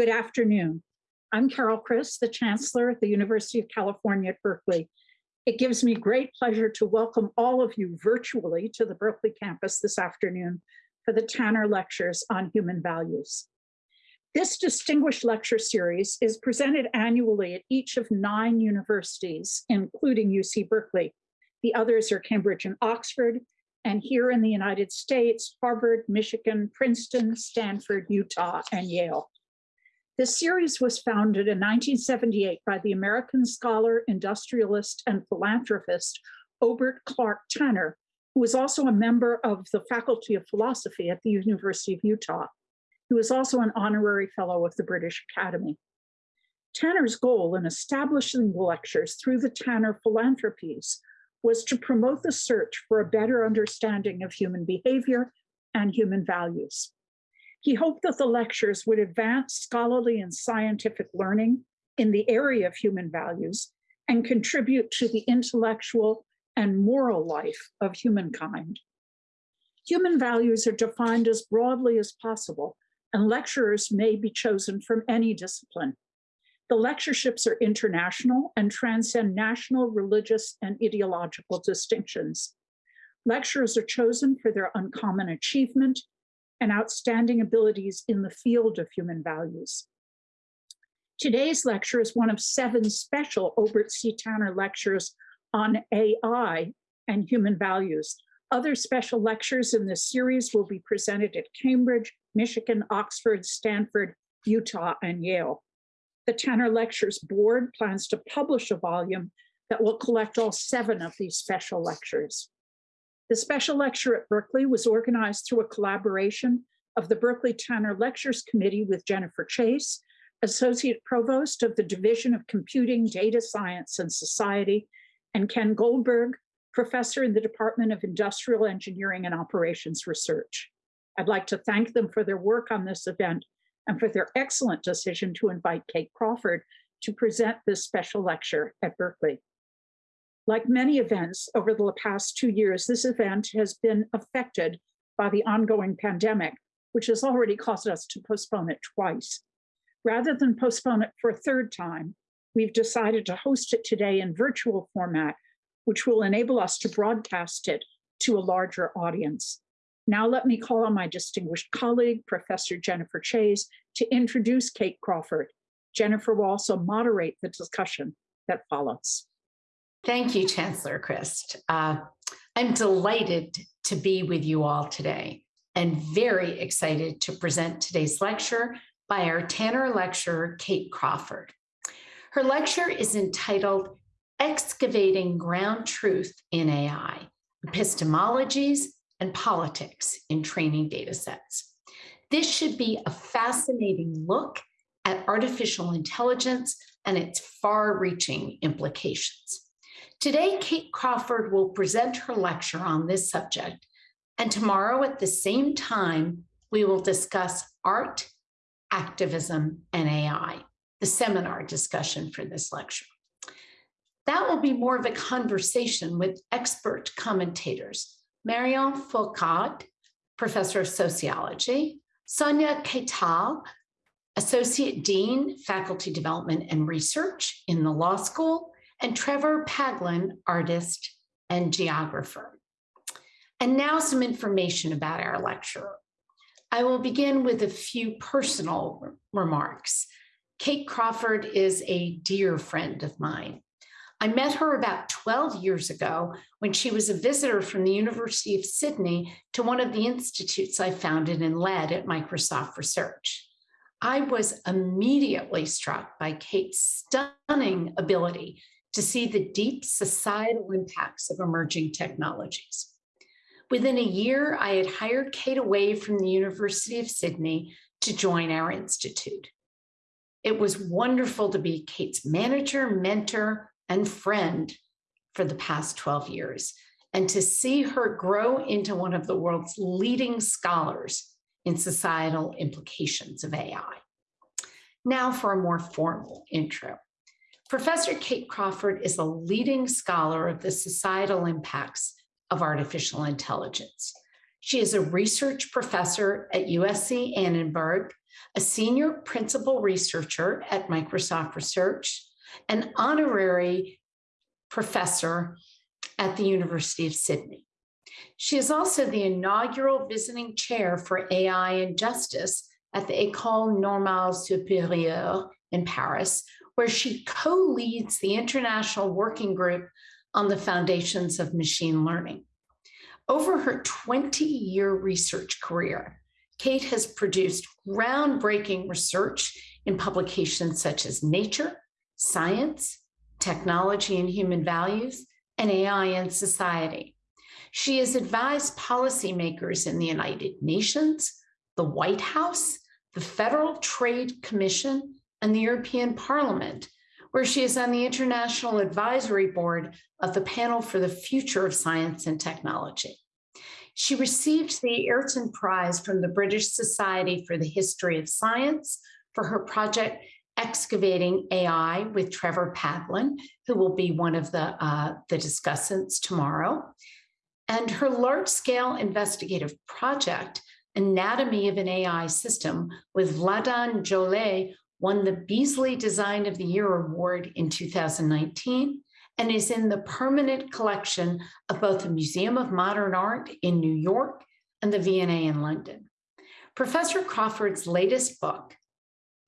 Good afternoon. I'm Carol Christ, the Chancellor at the University of California at Berkeley. It gives me great pleasure to welcome all of you virtually to the Berkeley campus this afternoon for the Tanner Lectures on Human Values. This distinguished lecture series is presented annually at each of nine universities, including UC Berkeley. The others are Cambridge and Oxford, and here in the United States, Harvard, Michigan, Princeton, Stanford, Utah, and Yale. This series was founded in 1978 by the American scholar, industrialist, and philanthropist Obert Clark Tanner, who was also a member of the Faculty of Philosophy at the University of Utah. He was also an honorary fellow of the British Academy. Tanner's goal in establishing the lectures through the Tanner Philanthropies was to promote the search for a better understanding of human behavior and human values. He hoped that the lectures would advance scholarly and scientific learning in the area of human values and contribute to the intellectual and moral life of humankind. Human values are defined as broadly as possible and lecturers may be chosen from any discipline. The lectureships are international and transcend national, religious, and ideological distinctions. Lecturers are chosen for their uncommon achievement and outstanding abilities in the field of human values. Today's lecture is one of seven special Obert C. Tanner lectures on AI and human values. Other special lectures in this series will be presented at Cambridge, Michigan, Oxford, Stanford, Utah, and Yale. The Tanner Lectures Board plans to publish a volume that will collect all seven of these special lectures. The special lecture at Berkeley was organized through a collaboration of the Berkeley Tanner Lectures Committee with Jennifer Chayes, Associate Provost of the Division of Computing, Data Science, and Society, and Ken Goldberg, Professor in the Department of Industrial Engineering and Operations Research. I'd like to thank them for their work on this event and for their excellent decision to invite Kate Crawford to present this special lecture at Berkeley. Like many events over the past two years, this event has been affected by the ongoing pandemic, which has already caused us to postpone it twice. Rather than postpone it for a third time, we've decided to host it today in virtual format, which will enable us to broadcast it to a larger audience. Now let me call on my distinguished colleague, Professor Jennifer Chayes, to introduce Kate Crawford. Jennifer will also moderate the discussion that follows. Thank you, Chancellor Christ. Uh, I'm delighted to be with you all today and very excited to present today's lecture by our Tanner lecturer, Kate Crawford. Her lecture is entitled Excavating Ground Truth in AI, Epistemologies and politics in training data sets. This should be a fascinating look at artificial intelligence and its far-reaching implications. Today, Kate Crawford will present her lecture on this subject, and tomorrow at the same time, we will discuss art, activism, and AI, the seminar discussion for this lecture. That will be more of a conversation with expert commentators Marion Fourcade, Professor of Sociology, Sonia Katyal, Associate Dean, Faculty Development and Research in the Law School, and Trevor Paglen, Artist and Geographer. And now some information about our lecturer. I will begin with a few personal remarks. Kate Crawford is a dear friend of mine. I met her about 12 years ago when she was a visitor from the University of Sydney to one of the institutes I founded and led at Microsoft Research. I was immediately struck by Kate's stunning ability to see the deep societal impacts of emerging technologies. Within a year, I had hired Kate away from the University of Sydney to join our institute. It was wonderful to be Kate's manager, mentor, and friend for the past 12 years, and to see her grow into one of the world's leading scholars in societal implications of AI. Now for a more formal intro. Professor Kate Crawford is a leading scholar of the societal impacts of artificial intelligence. She is a research professor at USC Annenberg a senior principal researcher at Microsoft Research, an honorary professor at the University of Sydney. She is also the inaugural visiting chair for AI and Justice at the École Normale Supérieure in Paris, where she co-leads the international working group on the foundations of machine learning. Over her 20-year research career, Kate has produced groundbreaking research in publications such as Nature, Science, Technology and Human Values, and AI and Society. She has advised policymakers in the United Nations, the White House, the Federal Trade Commission, and the European Parliament, where she is on the International Advisory Board of the Panel for the Future of Science and Technology. She received the Ayrton Prize from the British Society for the History of Science for her project Excavating AI with Trevor Paglen, who will be one of the, uh, the discussants tomorrow. And her large-scale investigative project, Anatomy of an AI System, with Vladan Joler, won the Beazley Design of the Year Award in 2019 and is in the permanent collection of both the Museum of Modern Art in New York and the V&A in London. Professor Crawford's latest book,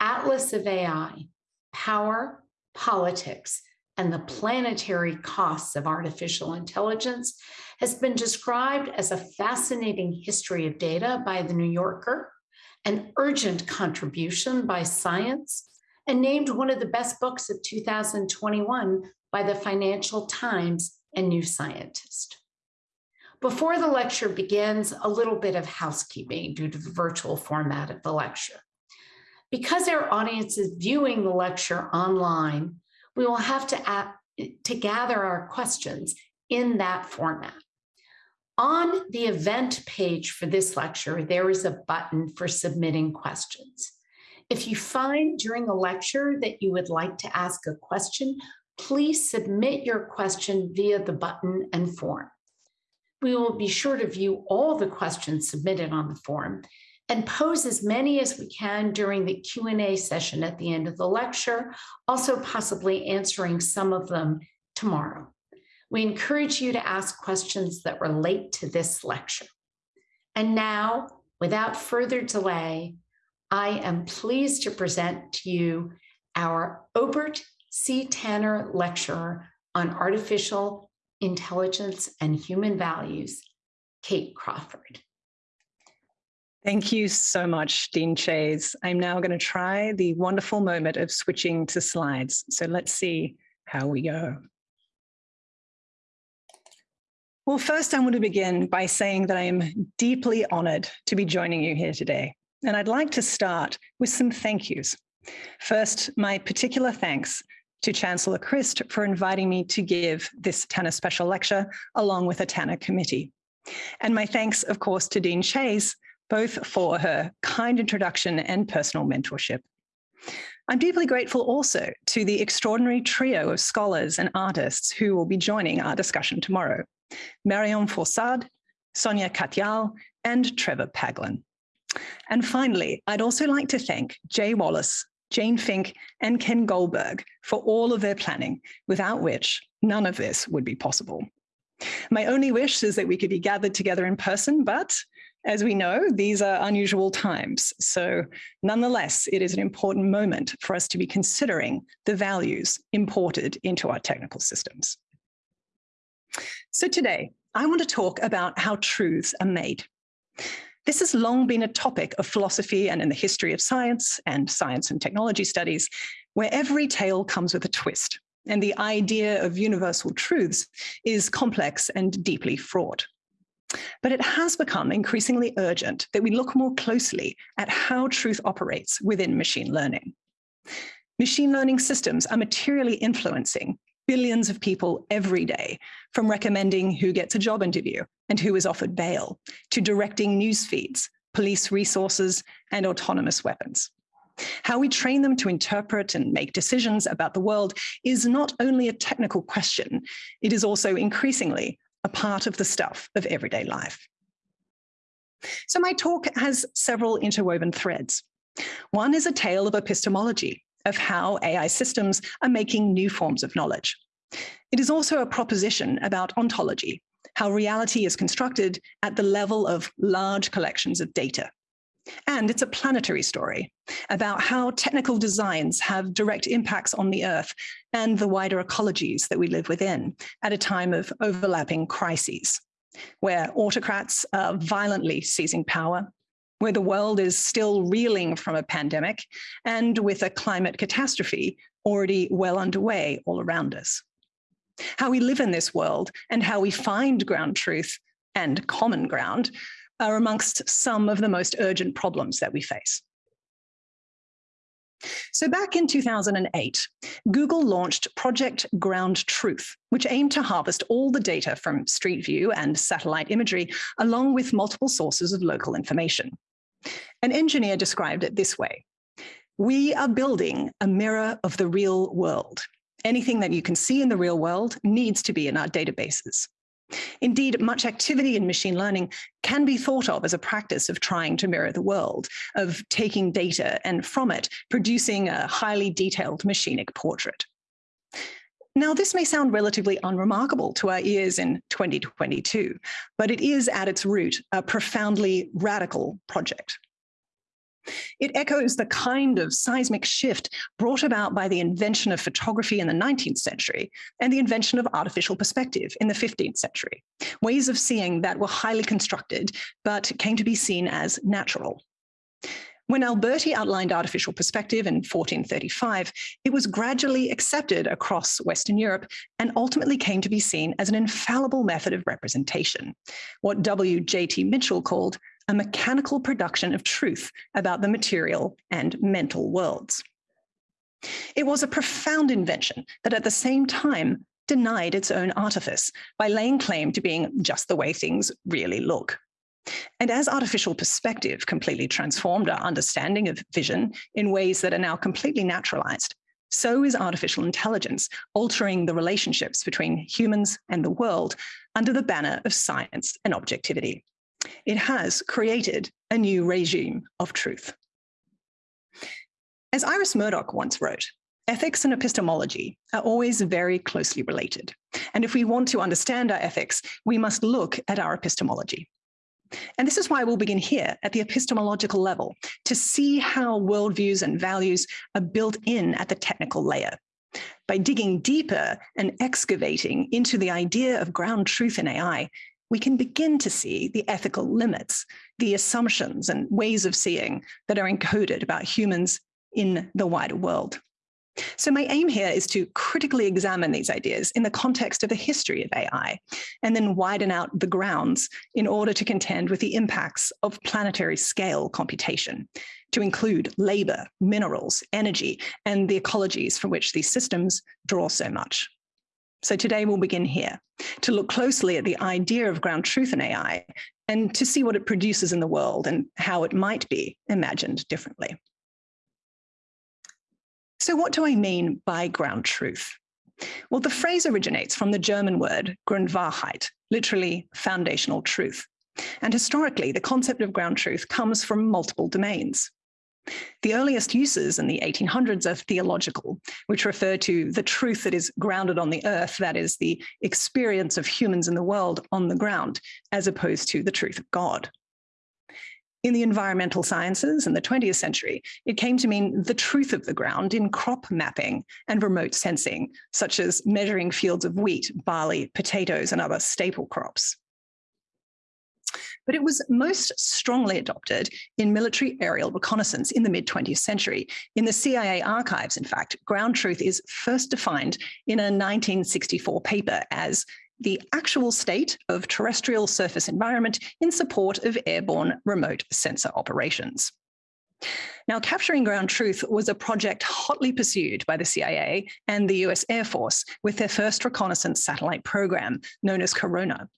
Atlas of AI, Power, Politics, and the Planetary Costs of Artificial Intelligence has been described as a fascinating history of data by The New Yorker, an urgent contribution by Science, and named one of the best books of 2021 by the Financial Times and New Scientist. Before the lecture begins, a little bit of housekeeping due to the virtual format of the lecture. Because our audience is viewing the lecture online, we will have to, to gather our questions in that format. On the event page for this lecture, there is a button for submitting questions. If you find during the lecture that you would like to ask a question, please submit your question via the button and form. We will be sure to view all the questions submitted on the form and pose as many as we can during the Q&A session at the end of the lecture, also possibly answering some of them tomorrow. We encourage you to ask questions that relate to this lecture. And now, without further delay, I am pleased to present to you our Obert C. Tanner Lecturer on Artificial Intelligence and Human Values, Kate Crawford. Thank you so much, Dean Chayes. I'm now going to try the wonderful moment of switching to slides. So let's see how we go. Well, first I want to begin by saying that I am deeply honored to be joining you here today. And I'd like to start with some thank yous. First, my particular thanks to Chancellor Christ for inviting me to give this Tanner special lecture along with a Tanner committee. And my thanks, of course, to Dean Chayes, both for her kind introduction and personal mentorship. I'm deeply grateful also to the extraordinary trio of scholars and artists who will be joining our discussion tomorrow, Marion Fourcade, Sonia Katyal, and Trevor Paglen. And finally, I'd also like to thank Jay Wallace, Jane Fink, and Ken Goldberg for all of their planning, without which none of this would be possible. My only wish is that we could be gathered together in person, but as we know, these are unusual times. So nonetheless, it is an important moment for us to be considering the values imported into our technical systems. So today, I want to talk about how truths are made. This has long been a topic of philosophy and in the history of science and science and technology studies, where every tale comes with a twist. And the idea of universal truths is complex and deeply fraught. But it has become increasingly urgent that we look more closely at how truth operates within machine learning. Machine learning systems are materially influencing billions of people every day, from recommending who gets a job interview and who is offered bail, to directing news feeds, police resources, and autonomous weapons. How we train them to interpret and make decisions about the world is not only a technical question, it is also increasingly a part of the stuff of everyday life. So my talk has several interwoven threads. One is a tale of epistemology, of how AI systems are making new forms of knowledge. It is also a proposition about ontology, how reality is constructed at the level of large collections of data. And it's a planetary story about how technical designs have direct impacts on the Earth and the wider ecologies that we live within at a time of overlapping crises, where autocrats are violently seizing power, where the world is still reeling from a pandemic, and with a climate catastrophe already well underway all around us. How we live in this world and how we find ground truth and common ground are amongst some of the most urgent problems that we face. So back in 2008, Google launched Project Ground Truth, which aimed to harvest all the data from Street View and satellite imagery, along with multiple sources of local information. An engineer described it this way. We are building a mirror of the real world. Anything that you can see in the real world needs to be in our databases. Indeed, much activity in machine learning can be thought of as a practice of trying to mirror the world, of taking data and from it producing a highly detailed machinic portrait. Now, this may sound relatively unremarkable to our ears in 2022, but it is at its root a profoundly radical project. It echoes the kind of seismic shift brought about by the invention of photography in the 19th century and the invention of artificial perspective in the 15th century, ways of seeing that were highly constructed, but came to be seen as natural. When Alberti outlined artificial perspective in 1435, it was gradually accepted across Western Europe and ultimately came to be seen as an infallible method of representation, what W.J.T. Mitchell called a mechanical production of truth about the material and mental worlds. It was a profound invention that at the same time denied its own artifice by laying claim to being just the way things really look. And as artificial perspective completely transformed our understanding of vision in ways that are now completely naturalized, so is artificial intelligence altering the relationships between humans and the world under the banner of science and objectivity. It has created a new regime of truth. As Iris Murdoch once wrote, ethics and epistemology are always very closely related. And if we want to understand our ethics, we must look at our epistemology. And this is why we'll begin here at the epistemological level to see how worldviews and values are built in at the technical layer. By digging deeper and excavating into the idea of ground truth in AI, we can begin to see the ethical limits, the assumptions and ways of seeing that are encoded about humans in the wider world. So my aim here is to critically examine these ideas in the context of the history of AI, and then widen out the grounds in order to contend with the impacts of planetary scale computation, to include labor, minerals, energy, and the ecologies from which these systems draw so much. So today we'll begin here to look closely at the idea of ground truth in AI and to see what it produces in the world and how it might be imagined differently. So what do I mean by ground truth? Well, the phrase originates from the German word Grundwahrheit, literally foundational truth. And historically, the concept of ground truth comes from multiple domains. The earliest uses in the 1800s are theological, which refer to the truth that is grounded on the earth, that is, the experience of humans in the world on the ground, as opposed to the truth of God. In the environmental sciences in the 20th century, it came to mean the truth of the ground in crop mapping and remote sensing, such as measuring fields of wheat, barley, potatoes, and other staple crops but it was most strongly adopted in military aerial reconnaissance in the mid 20th century. In the CIA archives, in fact, ground truth is first defined in a 1964 paper as the actual state of terrestrial surface environment in support of airborne remote sensor operations. Now, capturing ground truth was a project hotly pursued by the CIA and the US Air Force with their first reconnaissance satellite program, known as Corona.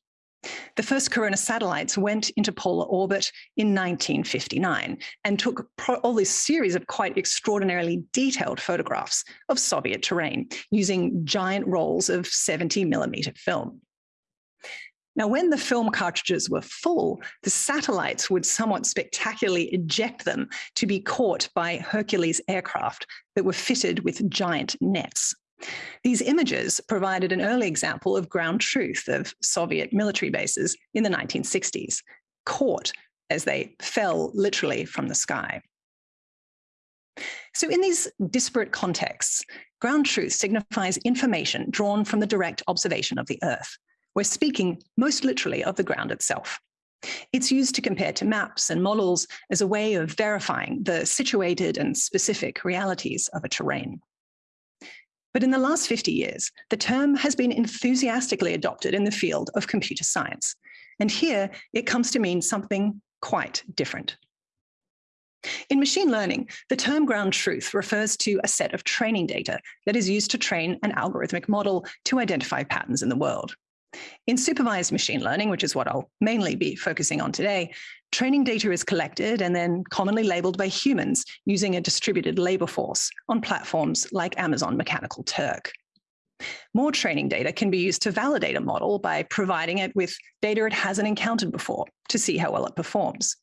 The first Corona satellites went into polar orbit in 1959 and took all this series of quite extraordinarily detailed photographs of Soviet terrain using giant rolls of 70 millimeter film. Now, when the film cartridges were full, the satellites would somewhat spectacularly eject them to be caught by Hercules aircraft that were fitted with giant nets. These images provided an early example of ground truth of Soviet military bases in the 1960s, caught as they fell literally from the sky. So in these disparate contexts, ground truth signifies information drawn from the direct observation of the Earth. We're speaking most literally of the ground itself. It's used to compare to maps and models as a way of verifying the situated and specific realities of a terrain. But in the last 50 years, the term has been enthusiastically adopted in the field of computer science. And here it comes to mean something quite different. In machine learning, the term ground truth refers to a set of training data that is used to train an algorithmic model to identify patterns in the world. In supervised machine learning, which is what I'll mainly be focusing on today, training data is collected and then commonly labeled by humans using a distributed labor force on platforms like Amazon Mechanical Turk. More training data can be used to validate a model by providing it with data it hasn't encountered before to see how well it performs.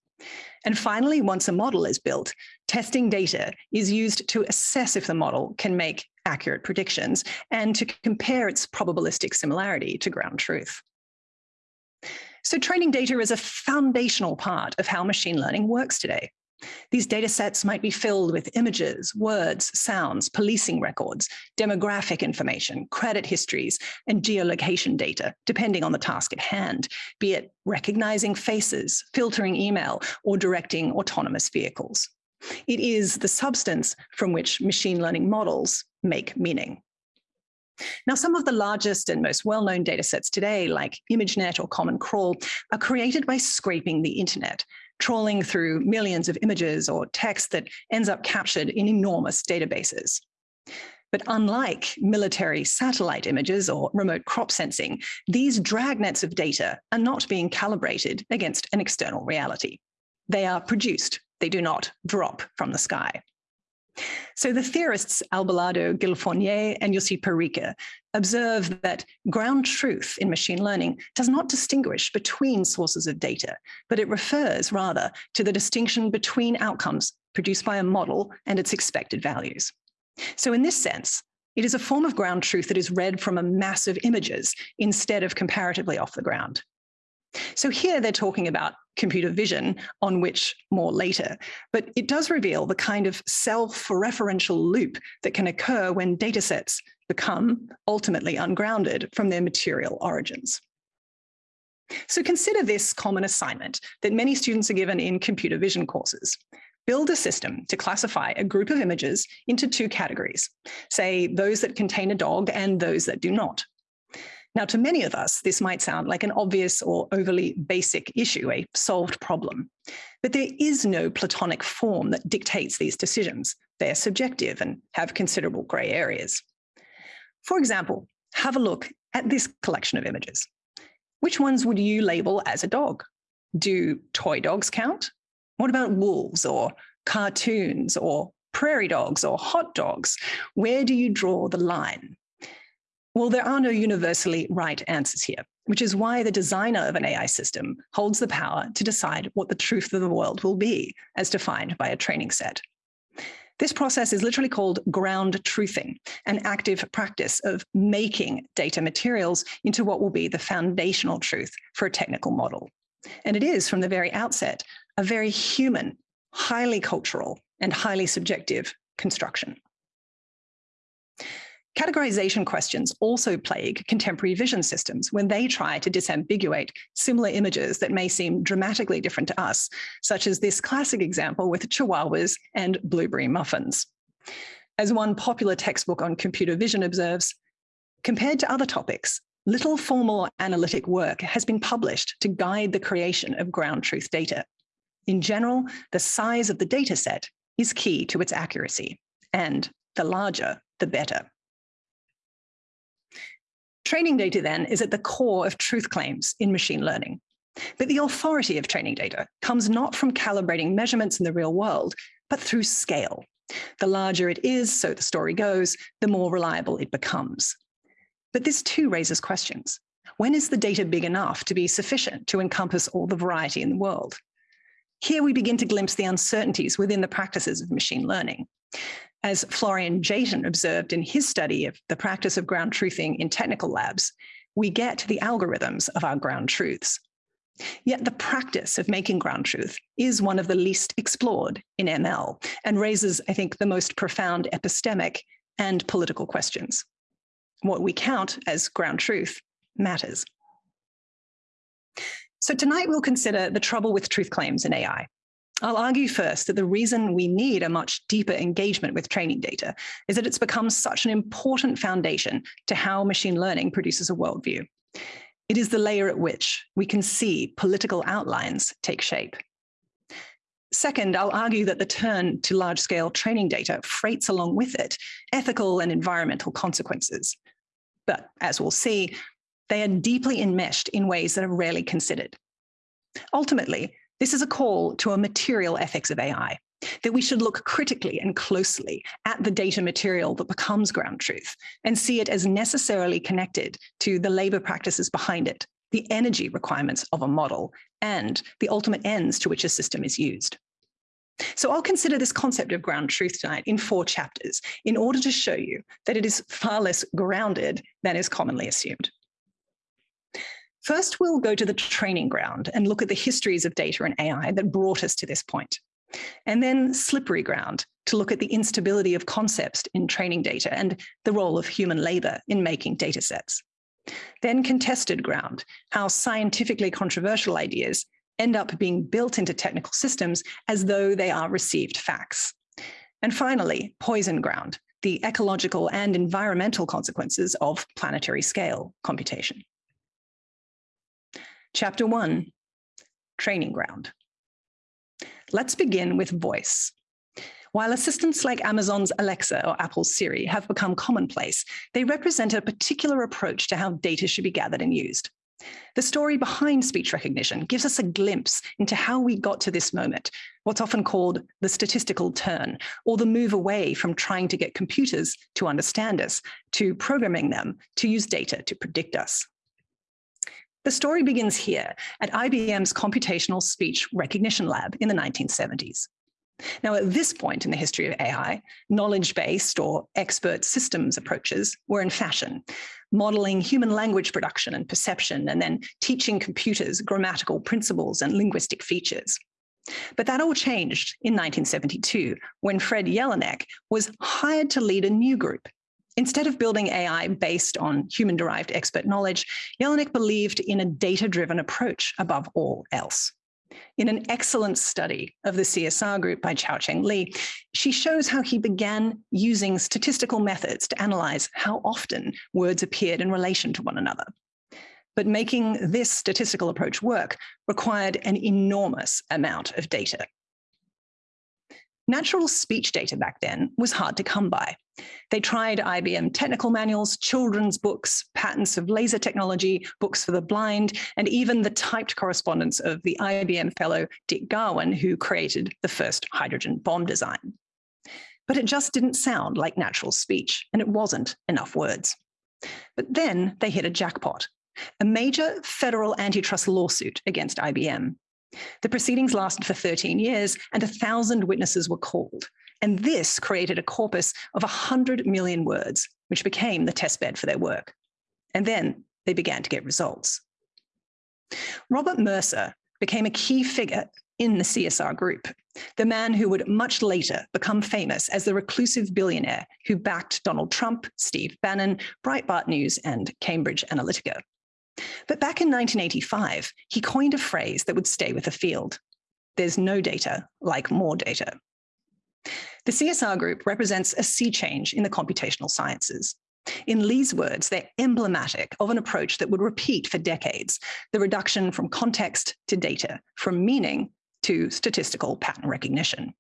And finally, once a model is built, testing data is used to assess if the model can make accurate predictions and to compare its probabilistic similarity to ground truth. So training data is a foundational part of how machine learning works today. These data sets might be filled with images, words, sounds, policing records, demographic information, credit histories, and geolocation data, depending on the task at hand, be it recognizing faces, filtering email, or directing autonomous vehicles. It is the substance from which machine learning models make meaning. Now, some of the largest and most well-known data sets today, like ImageNet or Common Crawl, are created by scraping the internet, trawling through millions of images or text that ends up captured in enormous databases. But unlike military satellite images or remote crop sensing, these dragnets of data are not being calibrated against an external reality. They are produced, they do not drop from the sky. So the theorists Abelardo, Gil-Fournier, and Jussi Parikka observe that ground truth in machine learning does not distinguish between sources of data, but it refers rather to the distinction between outcomes produced by a model and its expected values. So in this sense, it is a form of ground truth that is read from a mass of images instead of comparatively off the ground. So here they're talking about computer vision, on which more later, but it does reveal the kind of self-referential loop that can occur when datasets become ultimately ungrounded from their material origins. So consider this common assignment that many students are given in computer vision courses. Build a system to classify a group of images into two categories, say those that contain a dog and those that do not. Now, to many of us, this might sound like an obvious or overly basic issue, a solved problem. But there is no Platonic form that dictates these decisions. They're subjective and have considerable gray areas. For example, have a look at this collection of images. Which ones would you label as a dog? Do toy dogs count? What about wolves or cartoons or prairie dogs or hot dogs? Where do you draw the line? Well, there are no universally right answers here, which is why the designer of an AI system holds the power to decide what the truth of the world will be, as defined by a training set. This process is literally called ground truthing, an active practice of making data materials into what will be the foundational truth for a technical model. And it is, from the very outset, a very human, highly cultural, and highly subjective construction. Categorization questions also plague contemporary vision systems when they try to disambiguate similar images that may seem dramatically different to us, such as this classic example with chihuahuas and blueberry muffins. As one popular textbook on computer vision observes, compared to other topics, little formal analytic work has been published to guide the creation of ground truth data. In general, the size of the data set is key to its accuracy, and the larger, the better. Training data then is at the core of truth claims in machine learning. But the authority of training data comes not from calibrating measurements in the real world, but through scale. The larger it is, so the story goes, the more reliable it becomes. But this too raises questions. When is the data big enough to be sufficient to encompass all the variety in the world? Here we begin to glimpse the uncertainties within the practices of machine learning. As Florian Jaton observed in his study of the practice of ground truthing in technical labs, we get the algorithms of our ground truths. Yet the practice of making ground truth is one of the least explored in ML and raises, I think, the most profound epistemic and political questions. What we count as ground truth matters. So tonight we'll consider the trouble with truth claims in AI. I'll argue first that the reason we need a much deeper engagement with training data is that it's become such an important foundation to how machine learning produces a worldview. It is the layer at which we can see political outlines take shape. Second, I'll argue that the turn to large-scale training data freights along with it ethical and environmental consequences. But as we'll see, they are deeply enmeshed in ways that are rarely considered. Ultimately, this is a call to a material ethics of AI, that we should look critically and closely at the data material that becomes ground truth and see it as necessarily connected to the labor practices behind it, the energy requirements of a model, and the ultimate ends to which a system is used. So I'll consider this concept of ground truth tonight in four chapters in order to show you that it is far less grounded than is commonly assumed. First, we'll go to the training ground and look at the histories of data and AI that brought us to this point. And then slippery ground to look at the instability of concepts in training data and the role of human labor in making data sets. Then contested ground, how scientifically controversial ideas end up being built into technical systems as though they are received facts. And finally, poison ground, the ecological and environmental consequences of planetary scale computation. Chapter one, training ground. Let's begin with voice. While assistants like Amazon's Alexa or Apple's Siri have become commonplace, they represent a particular approach to how data should be gathered and used. The story behind speech recognition gives us a glimpse into how we got to this moment, what's often called the statistical turn, or the move away from trying to get computers to understand us, to programming them to use data to predict us. The story begins here at IBM's Computational Speech Recognition Lab in the 1970s. Now, at this point in the history of AI, knowledge-based or expert systems approaches were in fashion, modeling human language production and perception, and then teaching computers grammatical principles and linguistic features. But that all changed in 1972 when Fred Jelinek was hired to lead a new group Instead of building AI based on human-derived expert knowledge, Jelinek believed in a data-driven approach above all else. In an excellent study of the CSR group by Xiaochang Li, she shows how he began using statistical methods to analyze how often words appeared in relation to one another. But making this statistical approach work required an enormous amount of data. Natural speech data back then was hard to come by. They tried IBM technical manuals, children's books, patents of laser technology, books for the blind, and even the typed correspondence of the IBM fellow Dick Garwin, who created the first hydrogen bomb design. But it just didn't sound like natural speech, and it wasn't enough words. But then they hit a jackpot, a major federal antitrust lawsuit against IBM. The proceedings lasted for 13 years and a thousand witnesses were called. And this created a corpus of 100 million words, which became the testbed for their work. And then they began to get results. Robert Mercer became a key figure in the CSR group, the man who would much later become famous as the reclusive billionaire who backed Donald Trump, Steve Bannon, Breitbart News, and Cambridge Analytica. But back in 1985, he coined a phrase that would stay with the field. There's no data like more data. The CSR group represents a sea change in the computational sciences. In Li's words, they're emblematic of an approach that would repeat for decades, the reduction from context to data, from meaning to statistical pattern recognition.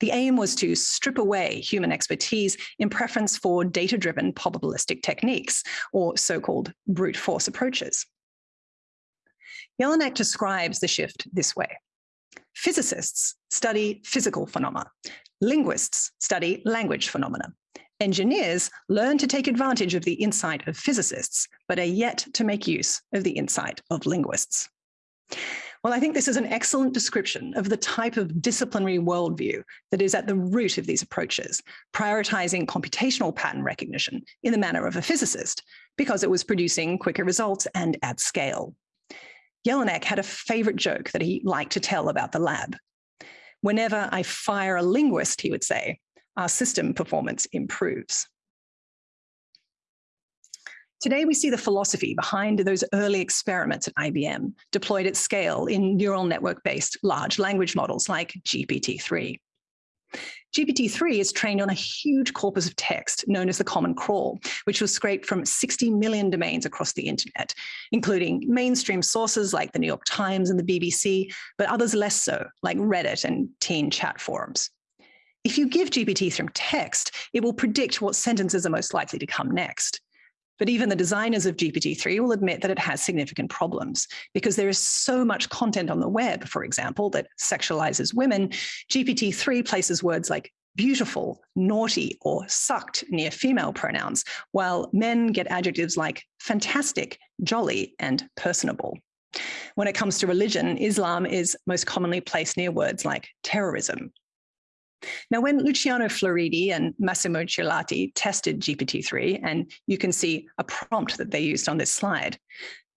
The aim was to strip away human expertise in preference for data-driven probabilistic techniques, or so-called brute force approaches. Jelinek describes the shift this way. Physicists study physical phenomena. Linguists study language phenomena. Engineers learn to take advantage of the insight of physicists, but are yet to make use of the insight of linguists. Well, I think this is an excellent description of the type of disciplinary worldview that is at the root of these approaches, prioritizing computational pattern recognition in the manner of a physicist, because it was producing quicker results and at scale. Jelinek had a favorite joke that he liked to tell about the lab. Whenever I fire a linguist, he would say, our system performance improves. Today, we see the philosophy behind those early experiments at IBM deployed at scale in neural network-based large language models like GPT-3. GPT-3 is trained on a huge corpus of text known as the Common Crawl, which was scraped from 60 million domains across the internet, including mainstream sources like the New York Times and the BBC, but others less so, like Reddit and teen chat forums. If you give GPT-3 text, it will predict what sentences are most likely to come next. But even the designers of GPT-3 will admit that it has significant problems because there is so much content on the web, for example, that sexualizes women. GPT-3 places words like beautiful, naughty, or sucked near female pronouns, while men get adjectives like fantastic, jolly, and personable. When it comes to religion, Islam is most commonly placed near words like terrorism, now, when Luciano Floridi and Massimo Chiriatti tested GPT-3, and you can see a prompt that they used on this slide,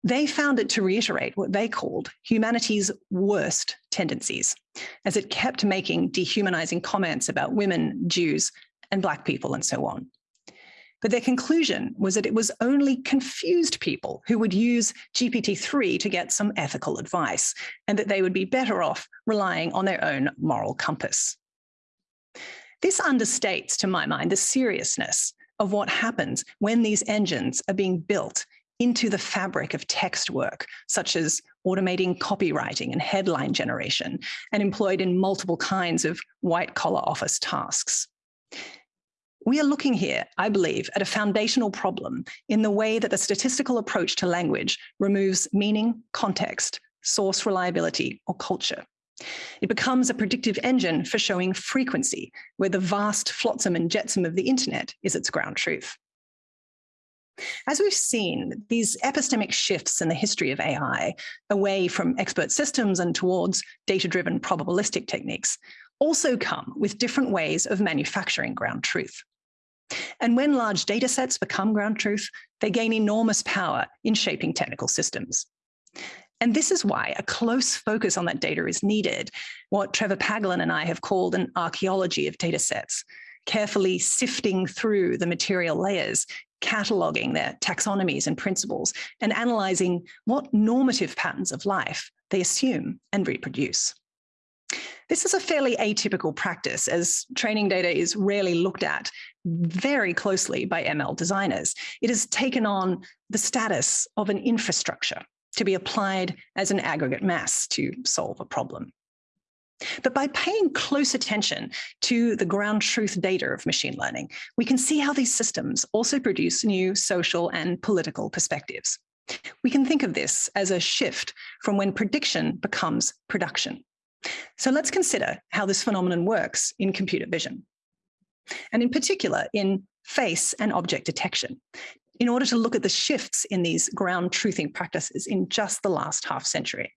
they found it to reiterate what they called humanity's worst tendencies, as it kept making dehumanizing comments about women, Jews, and Black people, and so on. But their conclusion was that it was only confused people who would use GPT-3 to get some ethical advice, and that they would be better off relying on their own moral compass. This understates, to my mind, the seriousness of what happens when these engines are being built into the fabric of text work, such as automating copywriting and headline generation, and employed in multiple kinds of white collar office tasks. We are looking here, I believe, at a foundational problem in the way that the statistical approach to language removes meaning, context, source reliability, or culture. It becomes a predictive engine for showing frequency, where the vast flotsam and jetsam of the internet is its ground truth. As we've seen, these epistemic shifts in the history of AI, away from expert systems and towards data-driven probabilistic techniques, also come with different ways of manufacturing ground truth. And when large data sets become ground truth, they gain enormous power in shaping technical systems. And this is why a close focus on that data is needed, what Trevor Paglen and I have called an archaeology of data sets, carefully sifting through the material layers, cataloging their taxonomies and principles, and analyzing what normative patterns of life they assume and reproduce. This is a fairly atypical practice as training data is rarely looked at very closely by ML designers. It has taken on the status of an infrastructure to be applied as an aggregate mass to solve a problem. But by paying close attention to the ground truth data of machine learning, we can see how these systems also produce new social and political perspectives. We can think of this as a shift from when prediction becomes production. So let's consider how this phenomenon works in computer vision. And in particular, in face and object detection in order to look at the shifts in these ground truthing practices in just the last half century.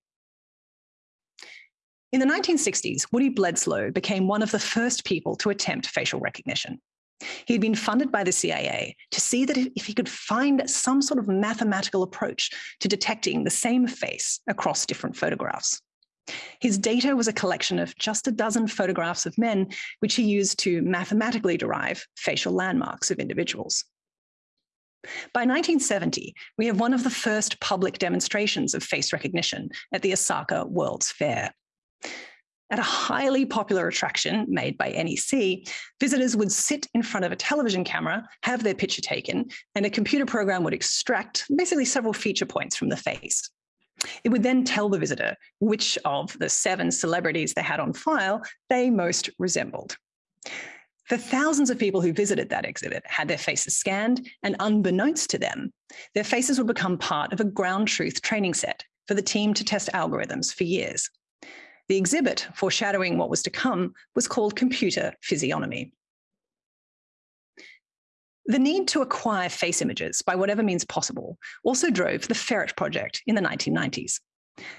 In the 1960s, Woody Bledsoe became one of the first people to attempt facial recognition. He had been funded by the CIA to see that if he could find some sort of mathematical approach to detecting the same face across different photographs. His data was a collection of just a dozen photographs of men, which he used to mathematically derive facial landmarks of individuals. By 1970, we have one of the first public demonstrations of face recognition at the Osaka World's Fair. At a highly popular attraction made by NEC, visitors would sit in front of a television camera, have their picture taken, and a computer program would extract basically several feature points from the face. It would then tell the visitor which of the seven celebrities they had on file they most resembled. The thousands of people who visited that exhibit had their faces scanned, and unbeknownst to them, their faces would become part of a ground truth training set for the team to test algorithms for years. The exhibit, foreshadowing what was to come, was called Computer Physiognomy. The need to acquire face images by whatever means possible also drove the FERET project in the 1990s.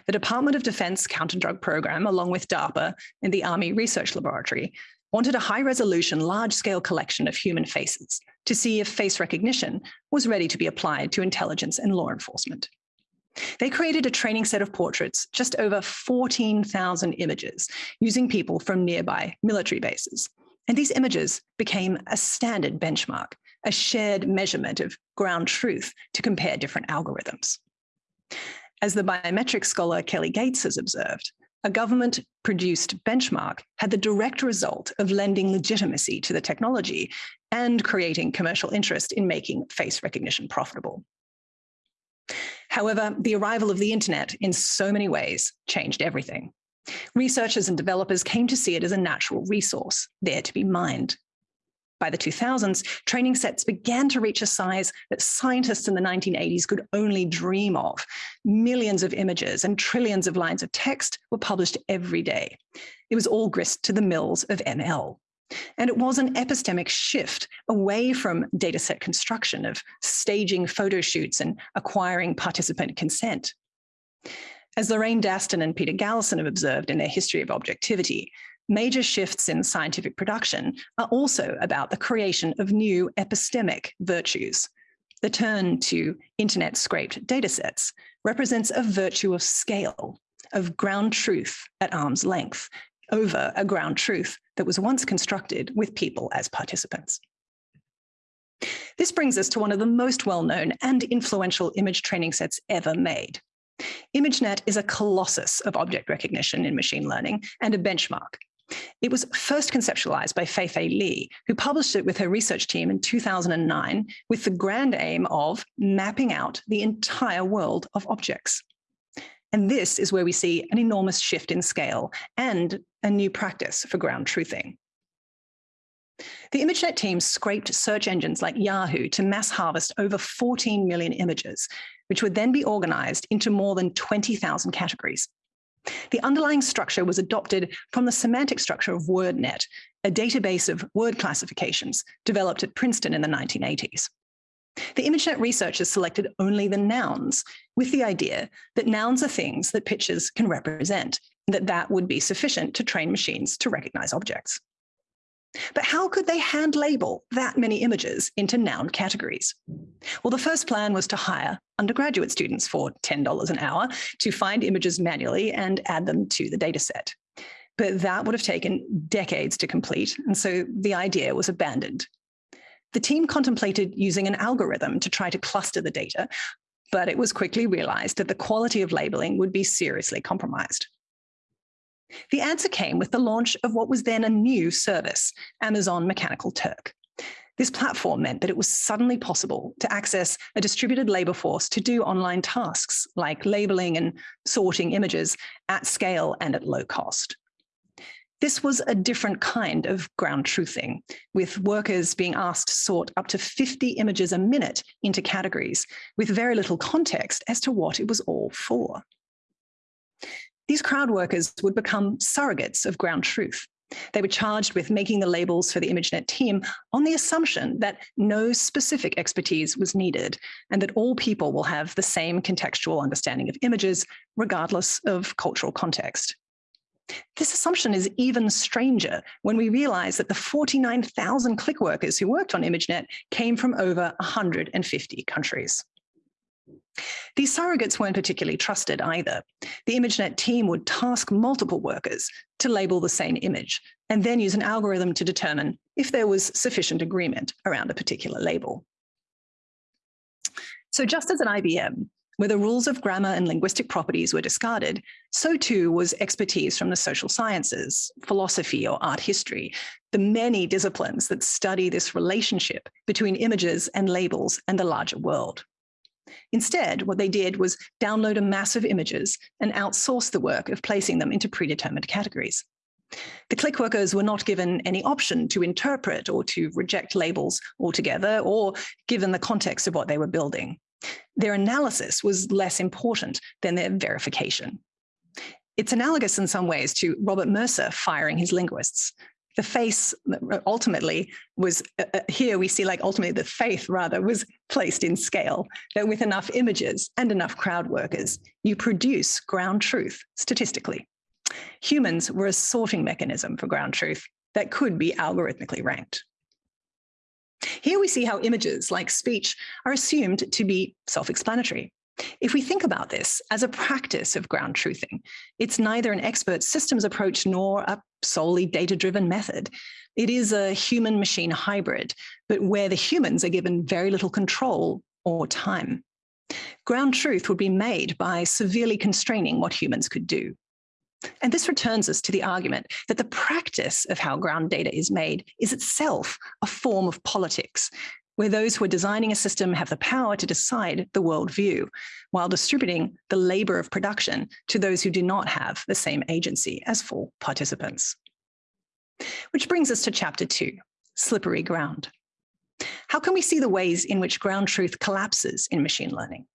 The Department of Defense counter-drug program, along with DARPA and the Army Research Laboratory, wanted a high-resolution, large-scale collection of human faces to see if face recognition was ready to be applied to intelligence and law enforcement. They created a training set of portraits, just over 14,000 images, using people from nearby military bases. And these images became a standard benchmark, a shared measurement of ground truth to compare different algorithms. As the biometric scholar Kelly Gates has observed, a government-produced benchmark had the direct result of lending legitimacy to the technology and creating commercial interest in making face recognition profitable. However, the arrival of the internet in so many ways changed everything. Researchers and developers came to see it as a natural resource, there to be mined. By the 2000s, training sets began to reach a size that scientists in the 1980s could only dream of. Millions of images and trillions of lines of text were published every day. It was all grist to the mills of ML. And it was an epistemic shift away from dataset construction of staging photo shoots and acquiring participant consent. As Lorraine Daston and Peter Galison have observed in their history of objectivity, major shifts in scientific production are also about the creation of new epistemic virtues. The turn to internet scraped datasets represents a virtue of scale, of ground truth at arm's length, over a ground truth that was once constructed with people as participants. This brings us to one of the most well-known and influential image training sets ever made. ImageNet is a colossus of object recognition in machine learning and a benchmark it was first conceptualized by Fei-Fei Li, who published it with her research team in 2009 with the grand aim of mapping out the entire world of objects. And this is where we see an enormous shift in scale and a new practice for ground truthing. The ImageNet team scraped search engines like Yahoo to mass harvest over 14 million images, which would then be organized into more than 20,000 categories. The underlying structure was adopted from the semantic structure of WordNet, a database of word classifications developed at Princeton in the 1980s. The ImageNet researchers selected only the nouns with the idea that nouns are things that pictures can represent, and that that would be sufficient to train machines to recognize objects. But how could they hand label that many images into noun categories? Well, the first plan was to hire undergraduate students for $10 an hour to find images manually and add them to the dataset. But that would have taken decades to complete, and so the idea was abandoned. The team contemplated using an algorithm to try to cluster the data, but it was quickly realized that the quality of labeling would be seriously compromised. The answer came with the launch of what was then a new service, Amazon Mechanical Turk. This platform meant that it was suddenly possible to access a distributed labor force to do online tasks like labeling and sorting images at scale and at low cost. This was a different kind of ground truthing, with workers being asked to sort up to 50 images a minute into categories with very little context as to what it was all for. These crowd workers would become surrogates of ground truth. They were charged with making the labels for the ImageNet team on the assumption that no specific expertise was needed and that all people will have the same contextual understanding of images, regardless of cultural context. This assumption is even stranger when we realize that the 49,000 click workers who worked on ImageNet came from over 150 countries. These surrogates weren't particularly trusted either. The ImageNet team would task multiple workers to label the same image, and then use an algorithm to determine if there was sufficient agreement around a particular label. So just as at IBM, where the rules of grammar and linguistic properties were discarded, so too was expertise from the social sciences, philosophy or art history, the many disciplines that study this relationship between images and labels and the larger world. Instead, what they did was download a mass of images and outsource the work of placing them into predetermined categories. The click workers were not given any option to interpret or to reject labels altogether or given the context of what they were building. Their analysis was less important than their verification. It's analogous in some ways to Robert Mercer firing his linguists. The face ultimately was uh, uh, here we see like ultimately the faith rather was placed in scale that with enough images and enough crowd workers you produce ground truth statistically. Humans were a sorting mechanism for ground truth that could be algorithmically ranked. Here we see how images like speech are assumed to be self-explanatory if we think about this as a practice of ground truthing, it's neither an expert systems approach nor a solely data-driven method. It is a human-machine hybrid, but where the humans are given very little control or time. Ground truth would be made by severely constraining what humans could do. And this returns us to the argument that the practice of how ground data is made is itself a form of politics, where those who are designing a system have the power to decide the worldview, while distributing the labor of production to those who do not have the same agency as full participants. Which brings us to chapter two, slippery ground. How can we see the ways in which ground truth collapses in machine learning?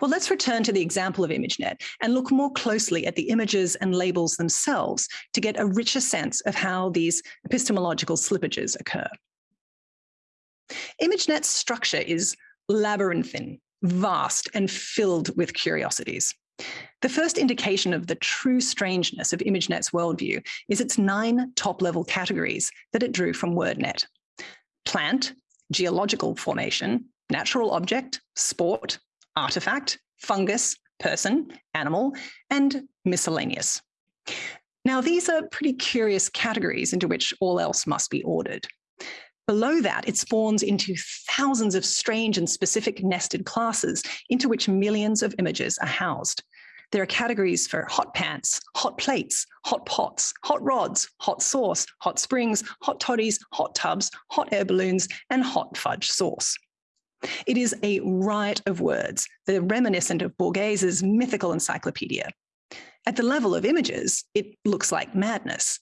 Well, let's return to the example of ImageNet and look more closely at the images and labels themselves to get a richer sense of how these epistemological slippages occur. ImageNet's structure is labyrinthine, vast, and filled with curiosities. The first indication of the true strangeness of ImageNet's worldview is its nine top-level categories that it drew from WordNet. Plant, geological formation, natural object, sport, artifact, fungus, person, animal, and miscellaneous. Now, these are pretty curious categories into which all else must be ordered. Below that, it spawns into thousands of strange and specific nested classes into which millions of images are housed. There are categories for hot pants, hot plates, hot pots, hot rods, hot sauce, hot springs, hot toddies, hot tubs, hot air balloons, and hot fudge sauce. It is a riot of words are reminiscent of Borges's mythical encyclopedia. At the level of images, it looks like madness.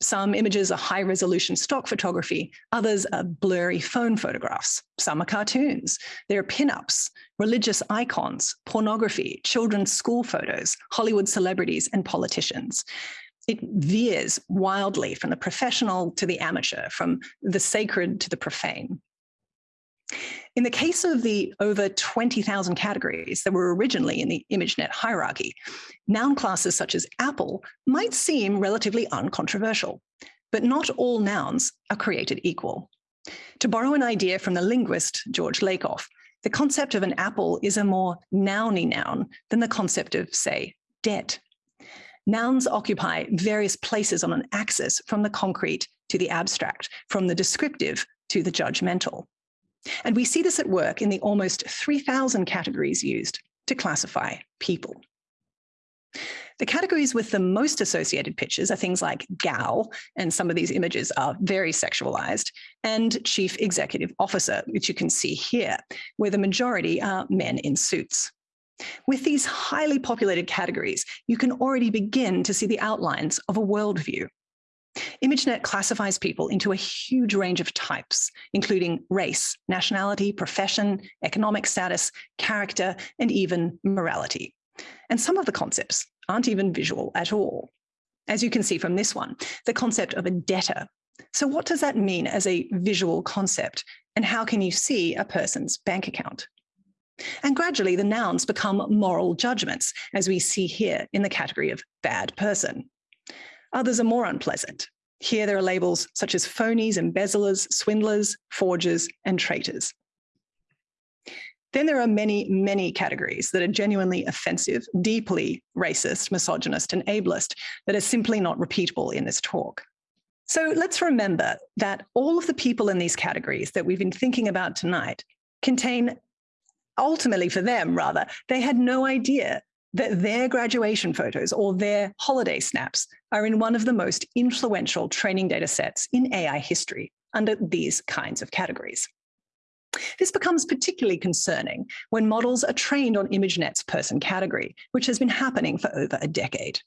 Some images are high resolution stock photography, others are blurry phone photographs. Some are cartoons. There are pinups, religious icons, pornography, children's school photos, Hollywood celebrities, and politicians. It veers wildly from the professional to the amateur, from the sacred to the profane. In the case of the over 20,000 categories that were originally in the ImageNet hierarchy, noun classes such as apple might seem relatively uncontroversial, but not all nouns are created equal. To borrow an idea from the linguist George Lakoff, the concept of an apple is a more nouny noun than the concept of, say, debt. Nouns occupy various places on an axis from the concrete to the abstract, from the descriptive to the judgmental. And we see this at work in the almost 3,000 categories used to classify people. The categories with the most associated pictures are things like gal, and some of these images are very sexualized, and chief executive officer, which you can see here, where the majority are men in suits. With these highly populated categories, you can already begin to see the outlines of a worldview ImageNet classifies people into a huge range of types, including race, nationality, profession, economic status, character, and even morality. And some of the concepts aren't even visual at all. As you can see from this one, the concept of a debtor. So what does that mean as a visual concept? And how can you see a person's bank account? And gradually the nouns become moral judgments, as we see here in the category of bad person. Others are more unpleasant. Here there are labels such as phonies, embezzlers, swindlers, forgers, and traitors. Then there are many, many categories that are genuinely offensive, deeply racist, misogynist, and ableist that are simply not repeatable in this talk. So let's remember that all of the people in these categories that we've been thinking about tonight contain, ultimately for them rather, they had no idea that their graduation photos or their holiday snaps are in one of the most influential training data sets in AI history under these kinds of categories. This becomes particularly concerning when models are trained on ImageNet's person category, which has been happening for over a decade.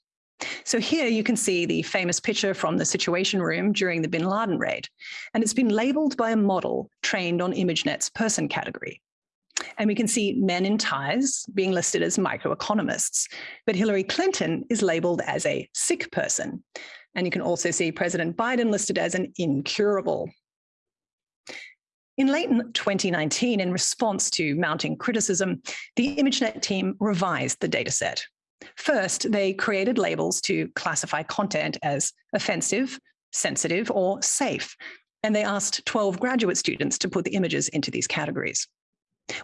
So here you can see the famous picture from the Situation Room during the bin Laden raid, and it's been labeled by a model trained on ImageNet's person category. And we can see men in ties being listed as microeconomists, but Hillary Clinton is labeled as a sick person. And you can also see President Biden listed as an incurable. In late 2019, in response to mounting criticism, the ImageNet team revised the dataset. First, they created labels to classify content as offensive, sensitive, or safe, and they asked 12 graduate students to put the images into these categories.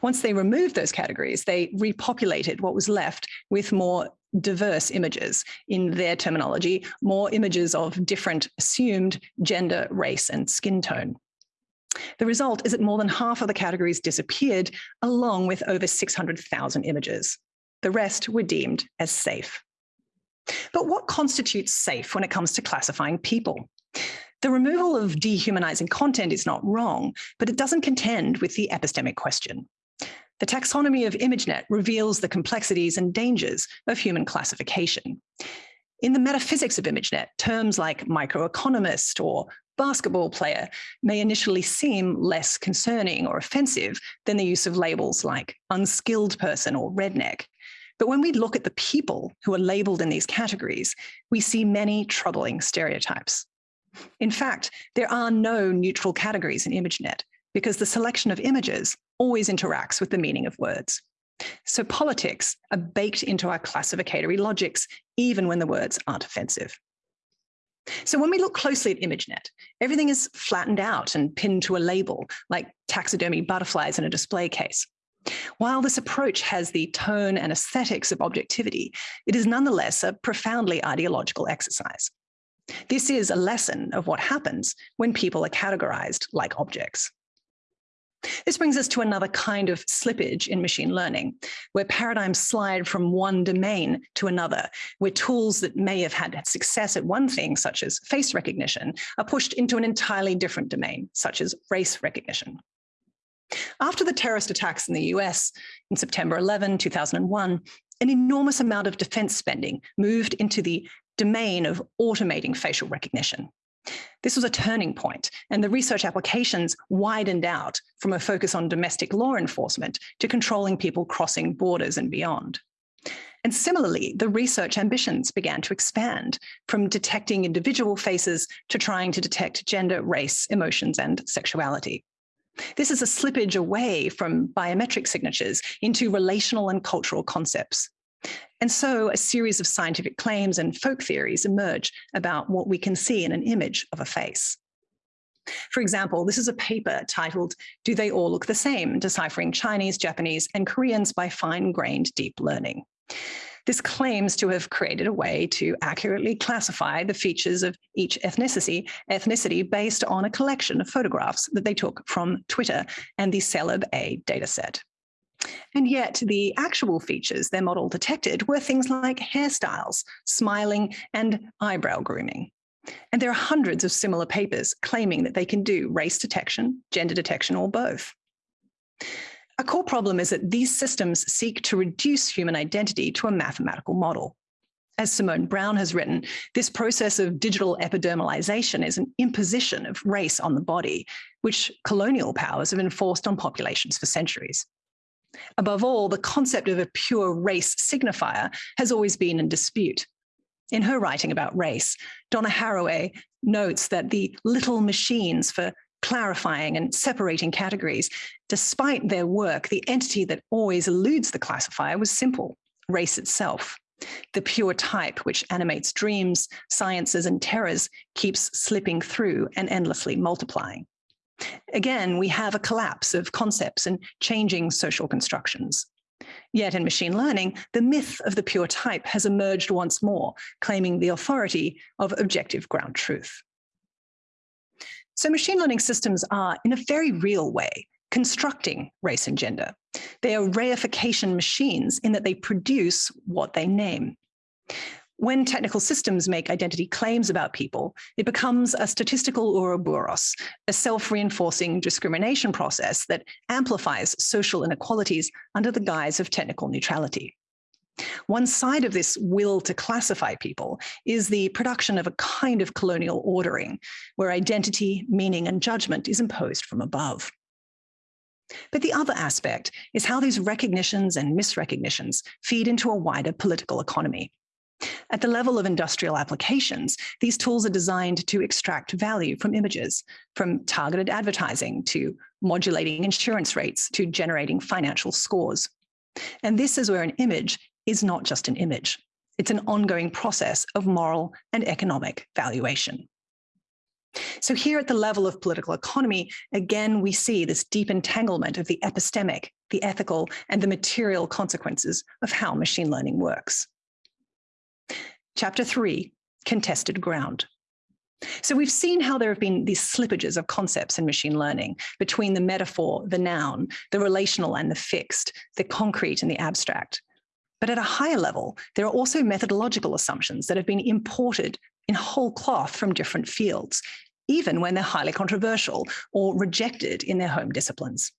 Once they removed those categories, they repopulated what was left with more diverse images. In their terminology, more images of different assumed gender, race, and skin tone. The result is that more than half of the categories disappeared, along with over 600,000 images. The rest were deemed as safe. But what constitutes safe when it comes to classifying people? The removal of dehumanizing content is not wrong, but it doesn't contend with the epistemic question. The taxonomy of ImageNet reveals the complexities and dangers of human classification. In the metaphysics of ImageNet, terms like microeconomist or basketball player may initially seem less concerning or offensive than the use of labels like unskilled person or redneck. But when we look at the people who are labeled in these categories, we see many troubling stereotypes. In fact, there are no neutral categories in ImageNet because the selection of images always interacts with the meaning of words. So politics are baked into our classificatory logics, even when the words aren't offensive. So when we look closely at ImageNet, everything is flattened out and pinned to a label, like taxidermy butterflies in a display case. While this approach has the tone and aesthetics of objectivity, it is nonetheless a profoundly ideological exercise. This is a lesson of what happens when people are categorized like objects. This brings us to another kind of slippage in machine learning, where paradigms slide from one domain to another, where tools that may have had success at one thing, such as face recognition, are pushed into an entirely different domain, such as race recognition. After the terrorist attacks in the US in September 11, 2001, an enormous amount of defense spending moved into the domain of automating facial recognition. This was a turning point, and the research applications widened out from a focus on domestic law enforcement to controlling people crossing borders and beyond. And similarly, the research ambitions began to expand from detecting individual faces to trying to detect gender, race, emotions, and sexuality. This is a slippage away from biometric signatures into relational and cultural concepts. And so a series of scientific claims and folk theories emerge about what we can see in an image of a face. For example, this is a paper titled, Do They All Look the Same? Deciphering Chinese, Japanese, and Koreans by Fine-Grained Deep Learning. This claims to have created a way to accurately classify the features of each ethnicity, ethnicity based on a collection of photographs that they took from Twitter and the Celeb A dataset. And yet the actual features their model detected were things like hairstyles, smiling, and eyebrow grooming. And there are hundreds of similar papers claiming that they can do race detection, gender detection, or both. A core problem is that these systems seek to reduce human identity to a mathematical model. As Simone Browne has written, this process of digital epidermalization is an imposition of race on the body, which colonial powers have enforced on populations for centuries. Above all, the concept of a pure race signifier has always been in dispute. In her writing about race, Donna Haraway notes that the little machines for clarifying and separating categories, despite their work, the entity that always eludes the classifier was simple, race itself. The pure type, which animates dreams, sciences, and terrors, keeps slipping through and endlessly multiplying. Again, we have a collapse of concepts and changing social constructions. Yet in machine learning, the myth of the pure type has emerged once more, claiming the authority of objective ground truth. So machine learning systems are, in a very real way, constructing race and gender. They are reification machines in that they produce what they name. When technical systems make identity claims about people, it becomes a statistical Ouroboros, a self-reinforcing discrimination process that amplifies social inequalities under the guise of technical neutrality. One side of this will to classify people is the production of a kind of colonial ordering, where identity, meaning, and judgment is imposed from above. But the other aspect is how these recognitions and misrecognitions feed into a wider political economy. At the level of industrial applications, these tools are designed to extract value from images, from targeted advertising to modulating insurance rates to generating financial scores. And this is where an image is not just an image. It's an ongoing process of moral and economic valuation. So here at the level of political economy, again, we see this deep entanglement of the epistemic, the ethical, and the material consequences of how machine learning works. Chapter three, contested ground. So we've seen how there have been these slippages of concepts in machine learning between the metaphor, the noun, the relational and the fixed, the concrete and the abstract. But at a higher level, there are also methodological assumptions that have been imported in whole cloth from different fields, even when they're highly controversial or rejected in their home disciplines.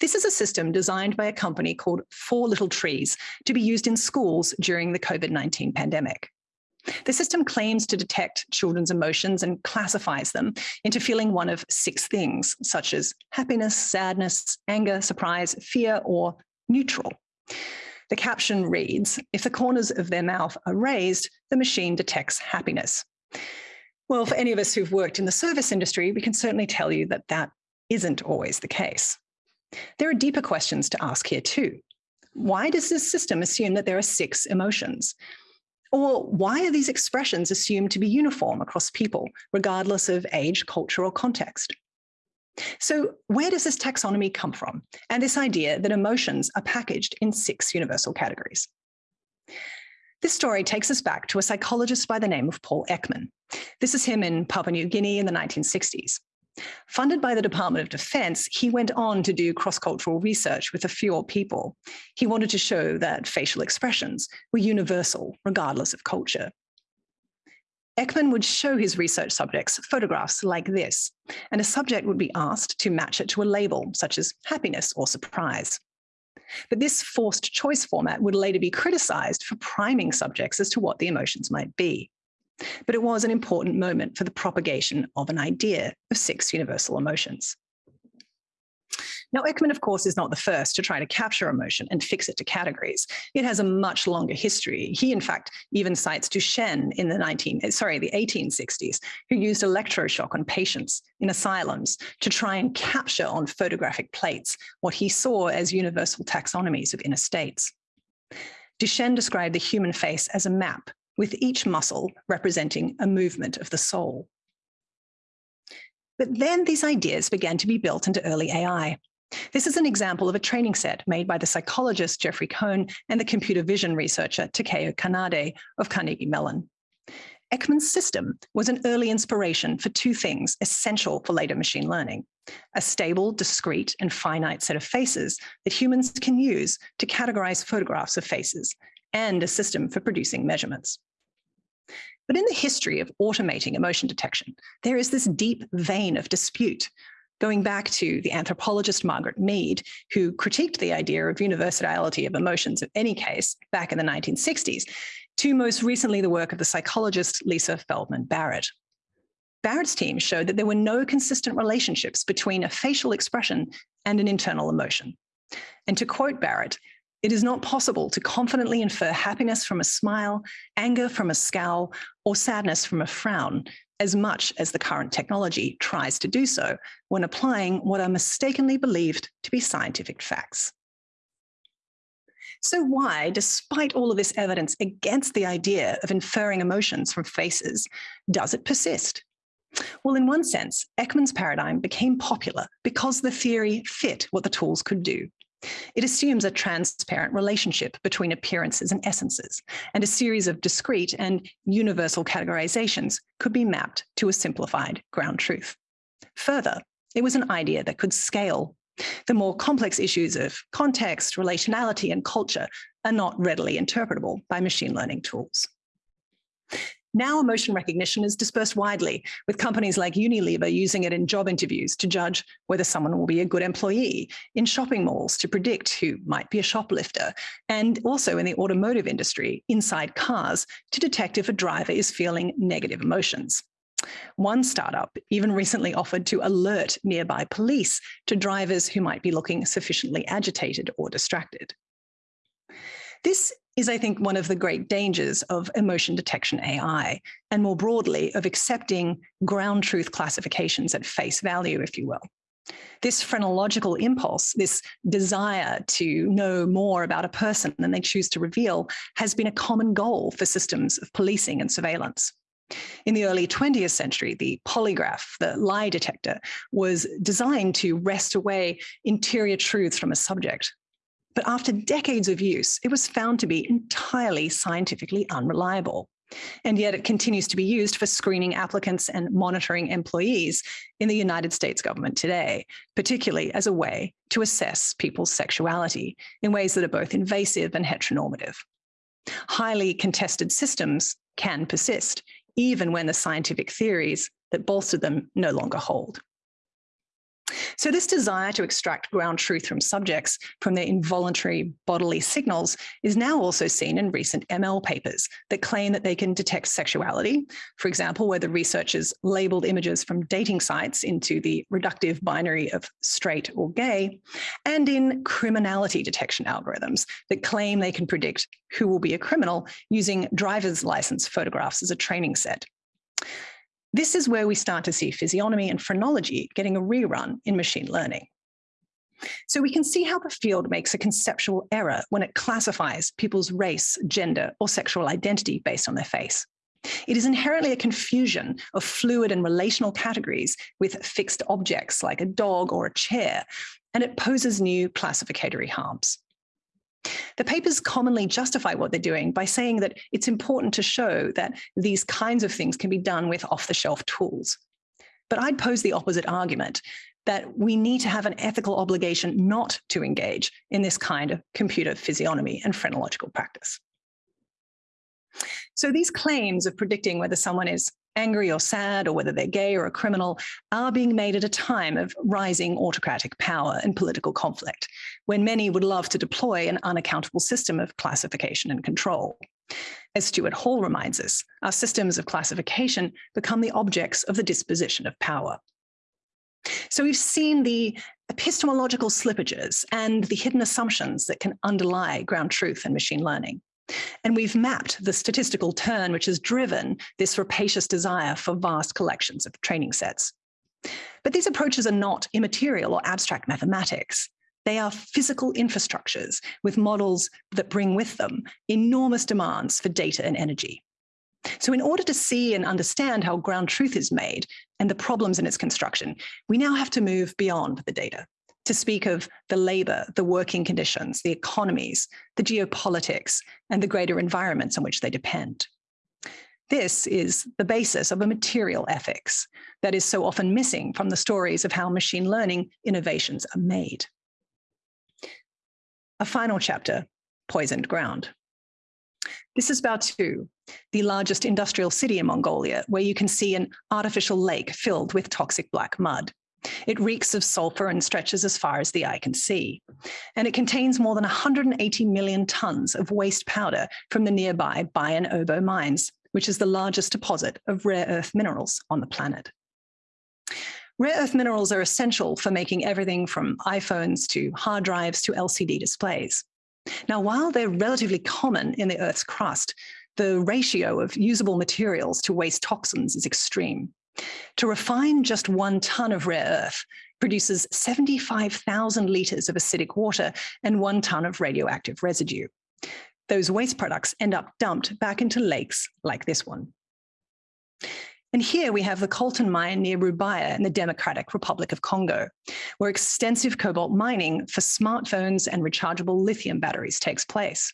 This is a system designed by a company called Four Little Trees to be used in schools during the COVID-19 pandemic. The system claims to detect children's emotions and classifies them into feeling one of six things, such as happiness, sadness, anger, surprise, fear, or neutral. The caption reads, if the corners of their mouth are raised, the machine detects happiness. Well, for any of us who've worked in the service industry, we can certainly tell you that that isn't always the case. There are deeper questions to ask here too. Why does this system assume that there are six emotions? Or why are these expressions assumed to be uniform across people, regardless of age, culture, or context? So where does this taxonomy come from? And this idea that emotions are packaged in six universal categories? This story takes us back to a psychologist by the name of Paul Ekman. This is him in Papua New Guinea in the 1960s. Funded by the Department of Defense, he went on to do cross-cultural research with a few people. He wanted to show that facial expressions were universal, regardless of culture. Ekman would show his research subjects photographs like this, and a subject would be asked to match it to a label, such as happiness or surprise. But this forced choice format would later be criticized for priming subjects as to what the emotions might be. But it was an important moment for the propagation of an idea of six universal emotions. Now, Ekman, of course, is not the first to try to capture emotion and fix it to categories. It has a much longer history. He, in fact, even cites Duchenne in the 19, sorry, the 1860s, who used electroshock on patients in asylums to try and capture on photographic plates what he saw as universal taxonomies of inner states. Duchenne described the human face as a map, with each muscle representing a movement of the soul. But then these ideas began to be built into early AI. This is an example of a training set made by the psychologist Jeffrey Cohn and the computer vision researcher Takeo Kanade of Carnegie Mellon. Ekman's system was an early inspiration for two things essential for later machine learning, a stable, discrete, and finite set of faces that humans can use to categorize photographs of faces, and a system for producing measurements. But in the history of automating emotion detection, there is this deep vein of dispute going back to the anthropologist Margaret Mead, who critiqued the idea of universality of emotions of any case back in the 1960s, to most recently the work of the psychologist Lisa Feldman Barrett. Barrett's team showed that there were no consistent relationships between a facial expression and an internal emotion. And to quote Barrett, it is not possible to confidently infer happiness from a smile, anger from a scowl, or sadness from a frown as much as the current technology tries to do so when applying what are mistakenly believed to be scientific facts. So why, despite all of this evidence against the idea of inferring emotions from faces, does it persist? Well, in one sense, Ekman's paradigm became popular because the theory fit what the tools could do. It assumes a transparent relationship between appearances and essences, and a series of discrete and universal categorizations could be mapped to a simplified ground truth. Further, it was an idea that could scale. The more complex issues of context, relationality, and culture are not readily interpretable by machine learning tools. Now emotion recognition is dispersed widely, with companies like Unilever using it in job interviews to judge whether someone will be a good employee, in shopping malls to predict who might be a shoplifter, and also in the automotive industry, inside cars, to detect if a driver is feeling negative emotions. One startup even recently offered to alert nearby police to drivers who might be looking sufficiently agitated or distracted. This is, I think, one of the great dangers of emotion detection AI, and more broadly, of accepting ground truth classifications at face value, if you will. This phrenological impulse, this desire to know more about a person than they choose to reveal, has been a common goal for systems of policing and surveillance. In the early 20th century, the polygraph, the lie detector, was designed to wrest away interior truths from a subject. But after decades of use, it was found to be entirely scientifically unreliable. And yet it continues to be used for screening applicants and monitoring employees in the United States government today, particularly as a way to assess people's sexuality in ways that are both invasive and heteronormative. Highly contested systems can persist, even when the scientific theories that bolster them no longer hold. So this desire to extract ground truth from subjects from their involuntary bodily signals is now also seen in recent ML papers that claim that they can detect sexuality, for example, where the researchers labeled images from dating sites into the reductive binary of straight or gay, and in criminality detection algorithms that claim they can predict who will be a criminal using driver's license photographs as a training set. This is where we start to see physiognomy and phrenology getting a rerun in machine learning. So we can see how the field makes a conceptual error when it classifies people's race, gender, or sexual identity based on their face. It is inherently a confusion of fluid and relational categories with fixed objects like a dog or a chair, and it poses new classificatory harms. The papers commonly justify what they're doing by saying that it's important to show that these kinds of things can be done with off-the-shelf tools. But I'd pose the opposite argument, that we need to have an ethical obligation not to engage in this kind of computer physiognomy and phrenological practice. So these claims of predicting whether someone is angry or sad, or whether they're gay or a criminal, are being made at a time of rising autocratic power and political conflict, when many would love to deploy an unaccountable system of classification and control. As Stuart Hall reminds us, our systems of classification become the objects of the disposition of power. So we've seen the epistemological slippages and the hidden assumptions that can underlie ground truth and machine learning. And we've mapped the statistical turn which has driven this rapacious desire for vast collections of training sets. But these approaches are not immaterial or abstract mathematics. They are physical infrastructures with models that bring with them enormous demands for data and energy. So in order to see and understand how ground truth is made and the problems in its construction, we now have to move beyond the data to speak of the labor, the working conditions, the economies, the geopolitics, and the greater environments on which they depend. This is the basis of a material ethics that is so often missing from the stories of how machine learning innovations are made. A final chapter, poisoned ground. This is Baotou, the largest industrial city in Mongolia, where you can see an artificial lake filled with toxic black mud. It reeks of sulfur and stretches as far as the eye can see. And it contains more than 180 million tons of waste powder from the nearby Bayan Obo mines, which is the largest deposit of rare earth minerals on the planet. Rare earth minerals are essential for making everything from iPhones to hard drives to LCD displays. Now, while they're relatively common in the Earth's crust, the ratio of usable materials to waste toxins is extreme. To refine just one ton of rare earth produces 75,000 litres of acidic water and one ton of radioactive residue. Those waste products end up dumped back into lakes like this one. And here we have the Coltan mine near Rubaya in the Democratic Republic of Congo, where extensive cobalt mining for smartphones and rechargeable lithium batteries takes place.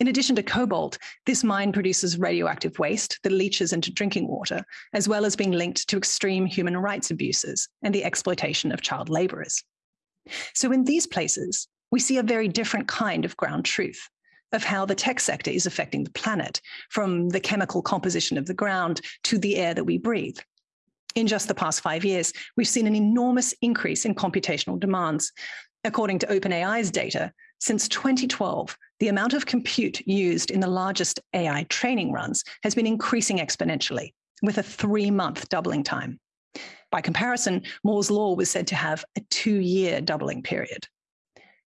In addition to cobalt, this mine produces radioactive waste that leaches into drinking water, as well as being linked to extreme human rights abuses and the exploitation of child laborers. So in these places, we see a very different kind of ground truth of how the tech sector is affecting the planet, from the chemical composition of the ground to the air that we breathe. In just the past five years, we've seen an enormous increase in computational demands. According to OpenAI's data, since 2012, the amount of compute used in the largest AI training runs has been increasing exponentially with a three-month doubling time. By comparison, Moore's law was said to have a two-year doubling period.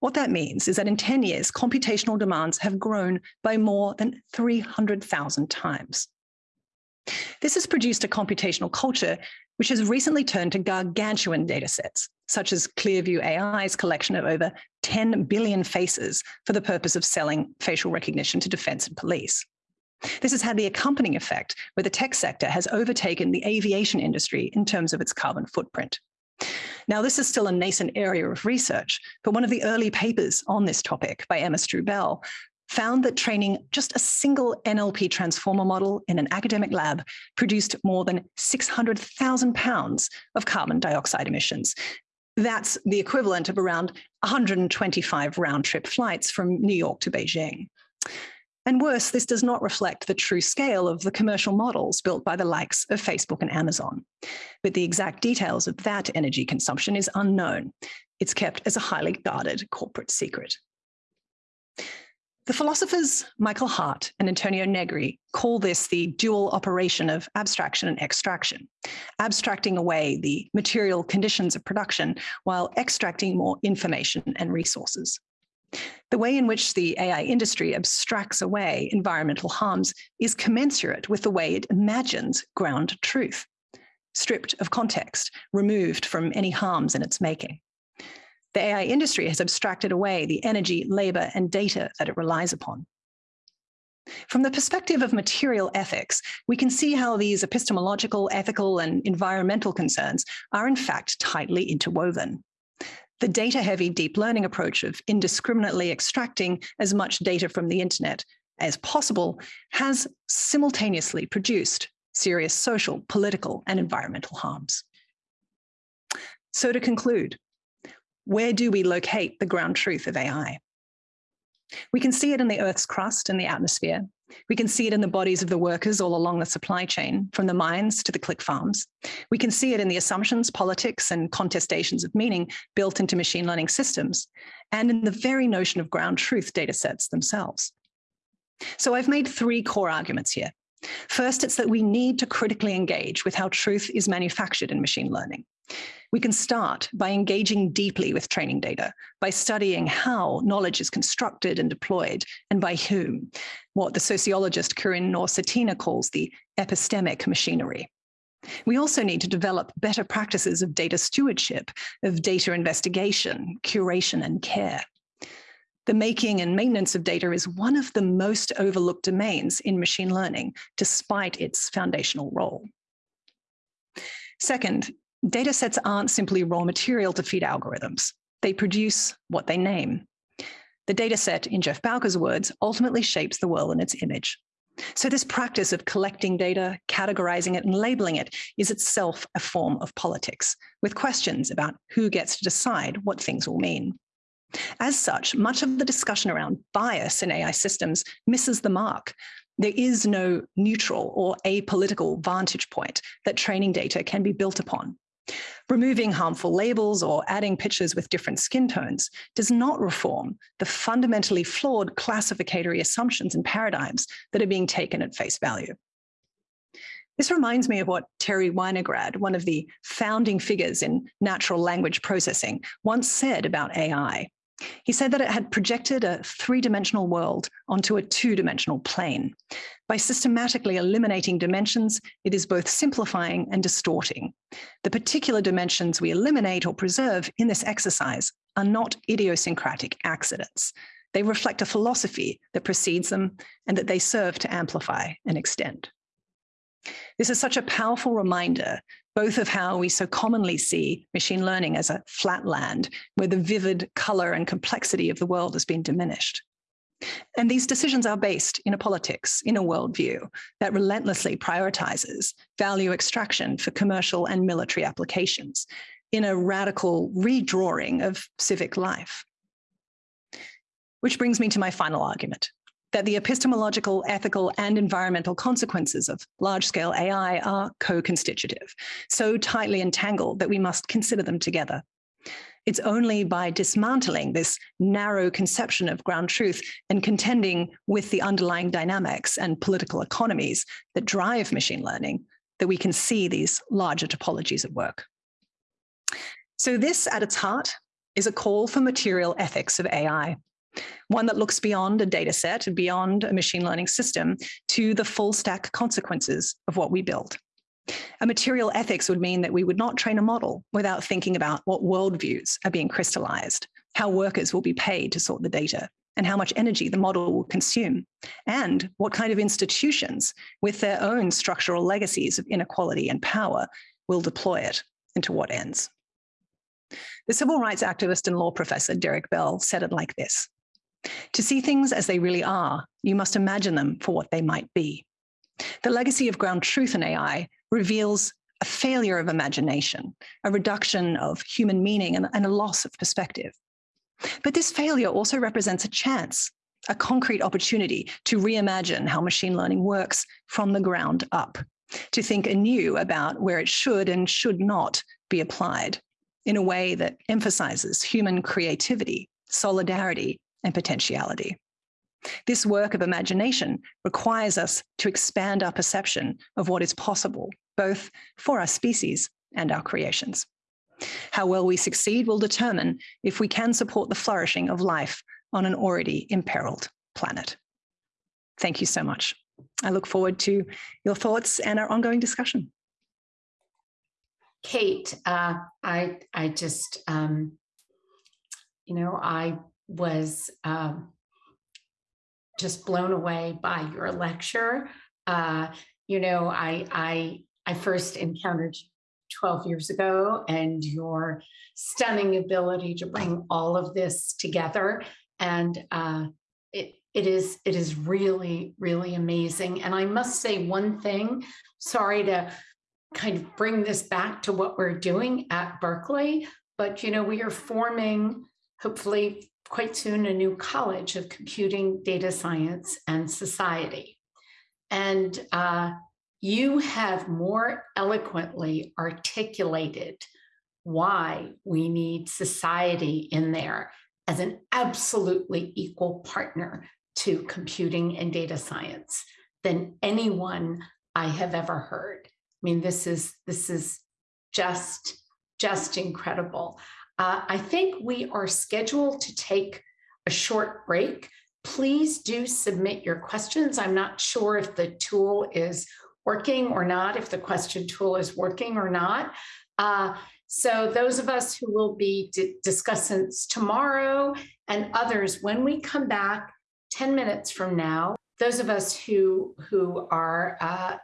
What that means is that in 10 years, computational demands have grown by more than 300,000 times. This has produced a computational culture which has recently turned to gargantuan datasets, such as Clearview AI's collection of over 10 billion faces for the purpose of selling facial recognition to defense and police. This has had the accompanying effect where the tech sector has overtaken the aviation industry in terms of its carbon footprint. Now, this is still a nascent area of research, but one of the early papers on this topic by Emma Strubell found that training just a single NLP transformer model in an academic lab produced more than 600,000 pounds of carbon dioxide emissions. That's the equivalent of around 125 round trip flights from New York to Beijing. And worse, this does not reflect the true scale of the commercial models built by the likes of Facebook and Amazon. But the exact details of that energy consumption is unknown. It's kept as a highly guarded corporate secret. The philosophers Michael Hardt and Antonio Negri call this the dual operation of abstraction and extraction, abstracting away the material conditions of production while extracting more information and resources. The way in which the AI industry abstracts away environmental harms is commensurate with the way it imagines ground truth, stripped of context, removed from any harms in its making. The AI industry has abstracted away the energy, labor, and data that it relies upon. From the perspective of material ethics, we can see how these epistemological, ethical, and environmental concerns are in fact tightly interwoven. The data-heavy deep learning approach of indiscriminately extracting as much data from the internet as possible has simultaneously produced serious social, political, and environmental harms. So to conclude, where do we locate the ground truth of AI? We can see it in the Earth's crust and the atmosphere, we can see it in the bodies of the workers all along the supply chain, from the mines to the click farms. We can see it in the assumptions, politics, and contestations of meaning built into machine learning systems, and in the very notion of ground truth data sets themselves. So I've made three core arguments here. First, it's that we need to critically engage with how truth is manufactured in machine learning. We can start by engaging deeply with training data, by studying how knowledge is constructed and deployed, and by whom, what the sociologist Karin Knorr-Cetina calls the epistemic machinery. We also need to develop better practices of data stewardship, of data investigation, curation, and care. The making and maintenance of data is one of the most overlooked domains in machine learning, despite its foundational role. Second, Data sets aren't simply raw material to feed algorithms. They produce what they name. The data set, in Geof Bowker's words, ultimately shapes the world in its image. So this practice of collecting data, categorizing it, and labeling it is itself a form of politics, with questions about who gets to decide what things will mean. As such, much of the discussion around bias in AI systems misses the mark. There is no neutral or apolitical vantage point that training data can be built upon. Removing harmful labels or adding pictures with different skin tones does not reform the fundamentally flawed classificatory assumptions and paradigms that are being taken at face value. This reminds me of what Terry Winograd, one of the founding figures in natural language processing, once said about AI. He said that it had projected a three-dimensional world onto a two-dimensional plane. By systematically eliminating dimensions, it is both simplifying and distorting. The particular dimensions we eliminate or preserve in this exercise are not idiosyncratic accidents. They reflect a philosophy that precedes them and that they serve to amplify and extend. This is such a powerful reminder both of how we so commonly see machine learning as a flat land where the vivid color and complexity of the world has been diminished. And these decisions are based in a politics, in a worldview that relentlessly prioritizes value extraction for commercial and military applications in a radical redrawing of civic life. Which brings me to my final argument that the epistemological, ethical, and environmental consequences of large-scale AI are co-constitutive, so tightly entangled that we must consider them together. It's only by dismantling this narrow conception of ground truth and contending with the underlying dynamics and political economies that drive machine learning that we can see these larger topologies at work. So this, at its heart, is a call for material ethics of AI, one that looks beyond a data set, and beyond a machine learning system, to the full stack consequences of what we build. A material ethics would mean that we would not train a model without thinking about what worldviews are being crystallized, how workers will be paid to sort the data, and how much energy the model will consume, and what kind of institutions with their own structural legacies of inequality and power will deploy it and to what ends. The civil rights activist and law professor Derek Bell said it like this. To see things as they really are, you must imagine them for what they might be. The legacy of ground truth in AI reveals a failure of imagination, a reduction of human meaning and, and a loss of perspective. But this failure also represents a chance, a concrete opportunity to reimagine how machine learning works from the ground up, to think anew about where it should and should not be applied in a way that emphasizes human creativity, solidarity, and potentiality. This work of imagination requires us to expand our perception of what is possible, both for our species and our creations. How well we succeed will determine if we can support the flourishing of life on an already imperiled planet. Thank you so much. I look forward to your thoughts and our ongoing discussion. Kate, uh, I I just um, you know I was um, just blown away by your lecture. Uh, you know, I I I first encountered 12 years ago and your stunning ability to bring all of this together. And uh, it, it is it is really, really amazing. And I must say one thing, sorry to kind of bring this back to what we're doing at Berkeley, but you know, we are forming hopefully quite soon a new college of computing, data science, and society. And uh, you have more eloquently articulated why we need society in there as an absolutely equal partner to computing and data science than anyone I have ever heard. I mean, this is this is just just incredible. Uh, I think we are scheduled to take a short break. Please do submit your questions. I'm not sure if the tool is working or not, if the question tool is working or not. Uh, so those of us who will be discussants tomorrow and others, when we come back 10 minutes from now, those of us who, who are uh,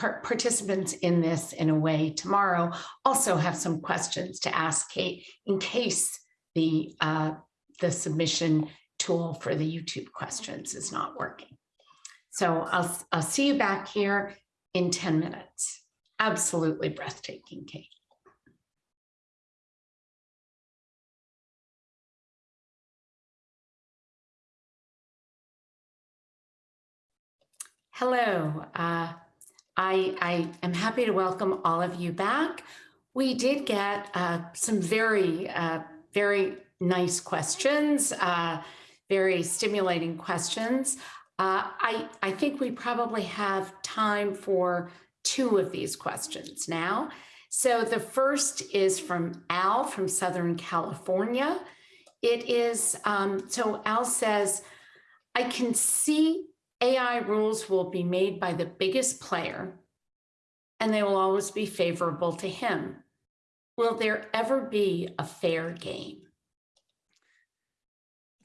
participants in this in a way tomorrow also have some questions to ask Kate in case the, uh, the submission tool for the YouTube questions is not working. So I'll, I'll see you back here in 10 minutes. Absolutely breathtaking, Kate. Hello. Uh, I, I am happy to welcome all of you back. We did get uh, some very, uh, very nice questions, uh, very stimulating questions. Uh, I, I think we probably have time for two of these questions now. So the first is from Al from Southern California. It is, um, so Al says, I can see AI rules will be made by the biggest player and they will always be favorable to him. Will there ever be a fair game?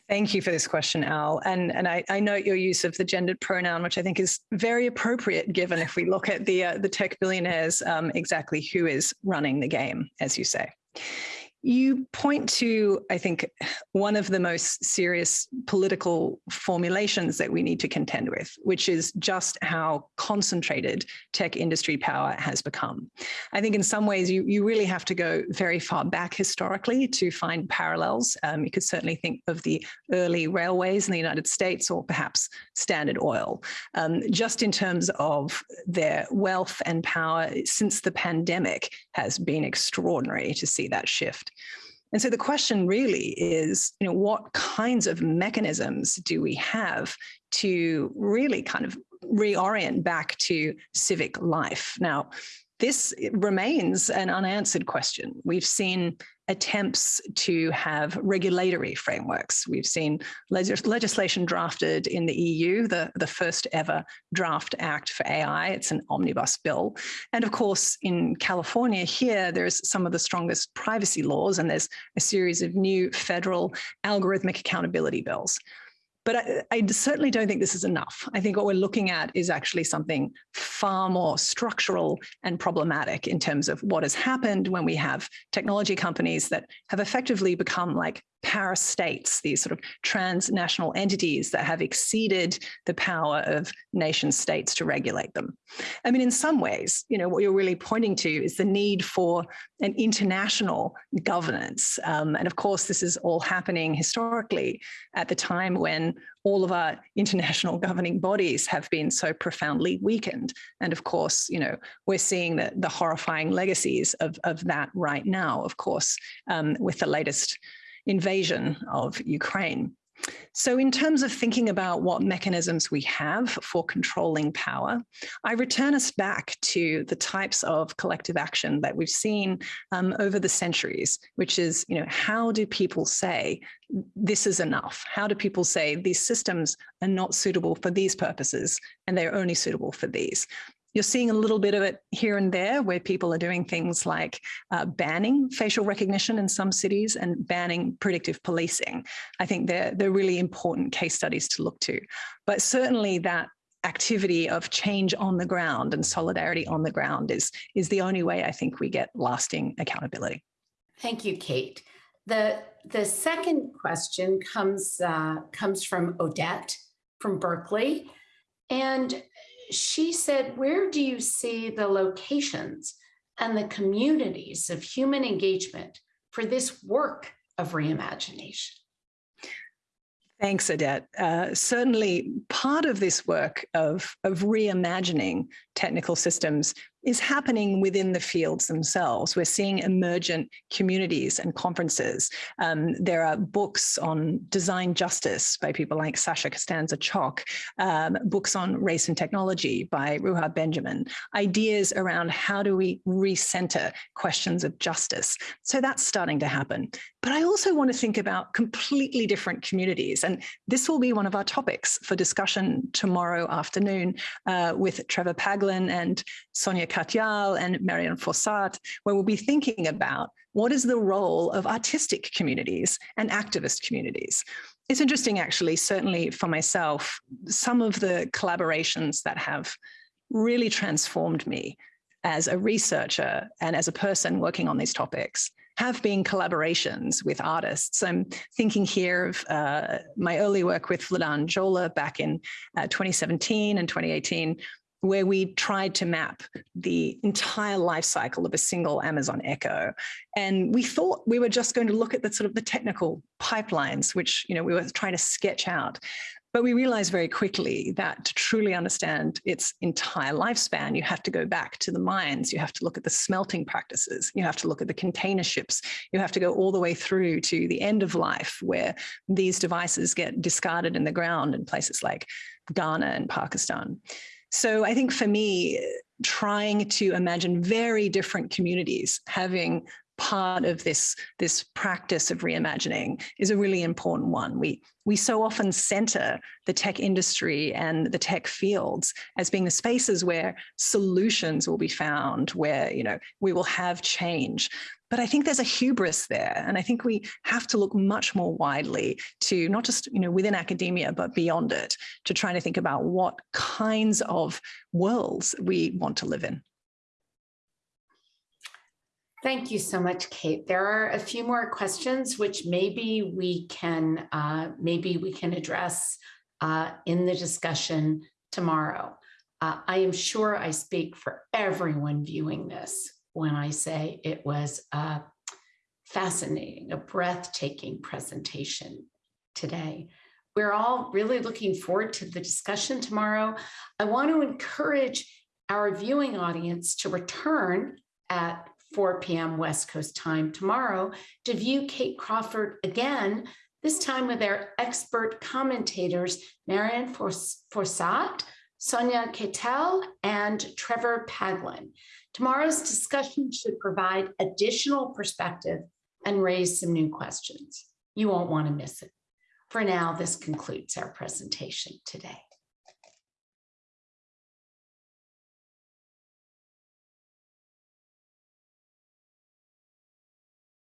Thank you for this question, Al. And, and I, I note your use of the gendered pronoun, which I think is very appropriate given if we look at the, uh, the tech billionaires, um, exactly who is running the game, as you say. You point to, I think, one of the most serious political formulations that we need to contend with, which is just how concentrated tech industry power has become. I think in some ways you, you really have to go very far back historically to find parallels. Um, you could certainly think of the early railways in the United States or perhaps Standard Oil. Um, just in terms of their wealth and power since the pandemic has been extraordinary to see that shift. And so the question really is, you know, what kinds of mechanisms do we have to really kind of reorient back to civic life? Now, this remains an unanswered question. We've seen attempts to have regulatory frameworks. We've seen legis legislation drafted in the EU, the, the first ever draft act for AI. It's an omnibus bill. And of course, in California here, there's some of the strongest privacy laws, and there's a series of new federal algorithmic accountability bills. But I, I, certainly don't think this is enough. I think what we're looking at is actually something far more structural and problematic in terms of what has happened when we have technology companies that have effectively become like parastates, these sort of transnational entities that have exceeded the power of nation states to regulate them. I mean, in some ways, you know, what you're really pointing to is the need for an international governance. Um, and of course, this is all happening historically at the time when all of our international governing bodies have been so profoundly weakened. And of course, you know, we're seeing the, the horrifying legacies of, of that right now, of course, um, with the latest invasion of Ukraine. So in terms of thinking about what mechanisms we have for controlling power, I return us back to the types of collective action that we've seen um, over the centuries, which is, you know, how do people say this is enough? How do people say these systems are not suitable for these purposes and they're only suitable for these? You're seeing a little bit of it here and there where people are doing things like uh, banning facial recognition in some cities and banning predictive policing. I think they're, they're really important case studies to look to. But certainly that activity of change on the ground and solidarity on the ground is, is the only way I think we get lasting accountability. Thank you, Kate. The, the second question comes, uh, comes from Odette from Berkeley. And she said, where do you see the locations and the communities of human engagement for this work of reimagination? Thanks, Odette. Uh, certainly part of this work of, of reimagining technical systems is happening within the fields themselves. We're seeing emergent communities and conferences. Um, there are books on design justice by people like Sasha Costanza Chock, um, books on race and technology by Ruha Benjamin, ideas around how do we recenter questions of justice. So that's starting to happen. But I also want to think about completely different communities. And this will be one of our topics for discussion tomorrow afternoon uh, with Trevor Paglen and Sonia Katyal and Marion Fourcade, where we'll be thinking about what is the role of artistic communities and activist communities. It's interesting, actually, certainly for myself, some of the collaborations that have really transformed me as a researcher and as a person working on these topics have been collaborations with artists. I'm thinking here of uh, my early work with Vladan Joler back in uh, 2017 and 2018, where we tried to map the entire life cycle of a single Amazon Echo. And we thought we were just going to look at the sort of the technical pipelines, which, you know, we were trying to sketch out. But we realized very quickly that to truly understand its entire lifespan, you have to go back to the mines, you have to look at the smelting practices, you have to look at the container ships, you have to go all the way through to the end of life where these devices get discarded in the ground in places like Ghana and Pakistan. So I think for me, trying to imagine very different communities having part of this, this practice of reimagining is a really important one. We, we so often center the tech industry and the tech fields as being the spaces where solutions will be found, where you know we will have change. But I think there's a hubris there. And I think we have to look much more widely to not just you know, within academia, but beyond it, to try to think about what kinds of worlds we want to live in. Thank you so much, Kate. There are a few more questions which maybe we can uh, maybe we can address uh, in the discussion tomorrow. Uh, I am sure I speak for everyone viewing this when I say it was a fascinating, a breathtaking presentation today. We're all really looking forward to the discussion tomorrow. I want to encourage our viewing audience to return at 4 p.m. West Coast time tomorrow to view Kate Crawford again, this time with our expert commentators, Marion Fourcade, Sonia Katyal, and Trevor Paglen. Tomorrow's discussion should provide additional perspective and raise some new questions. You won't want to miss it. For now, this concludes our presentation today.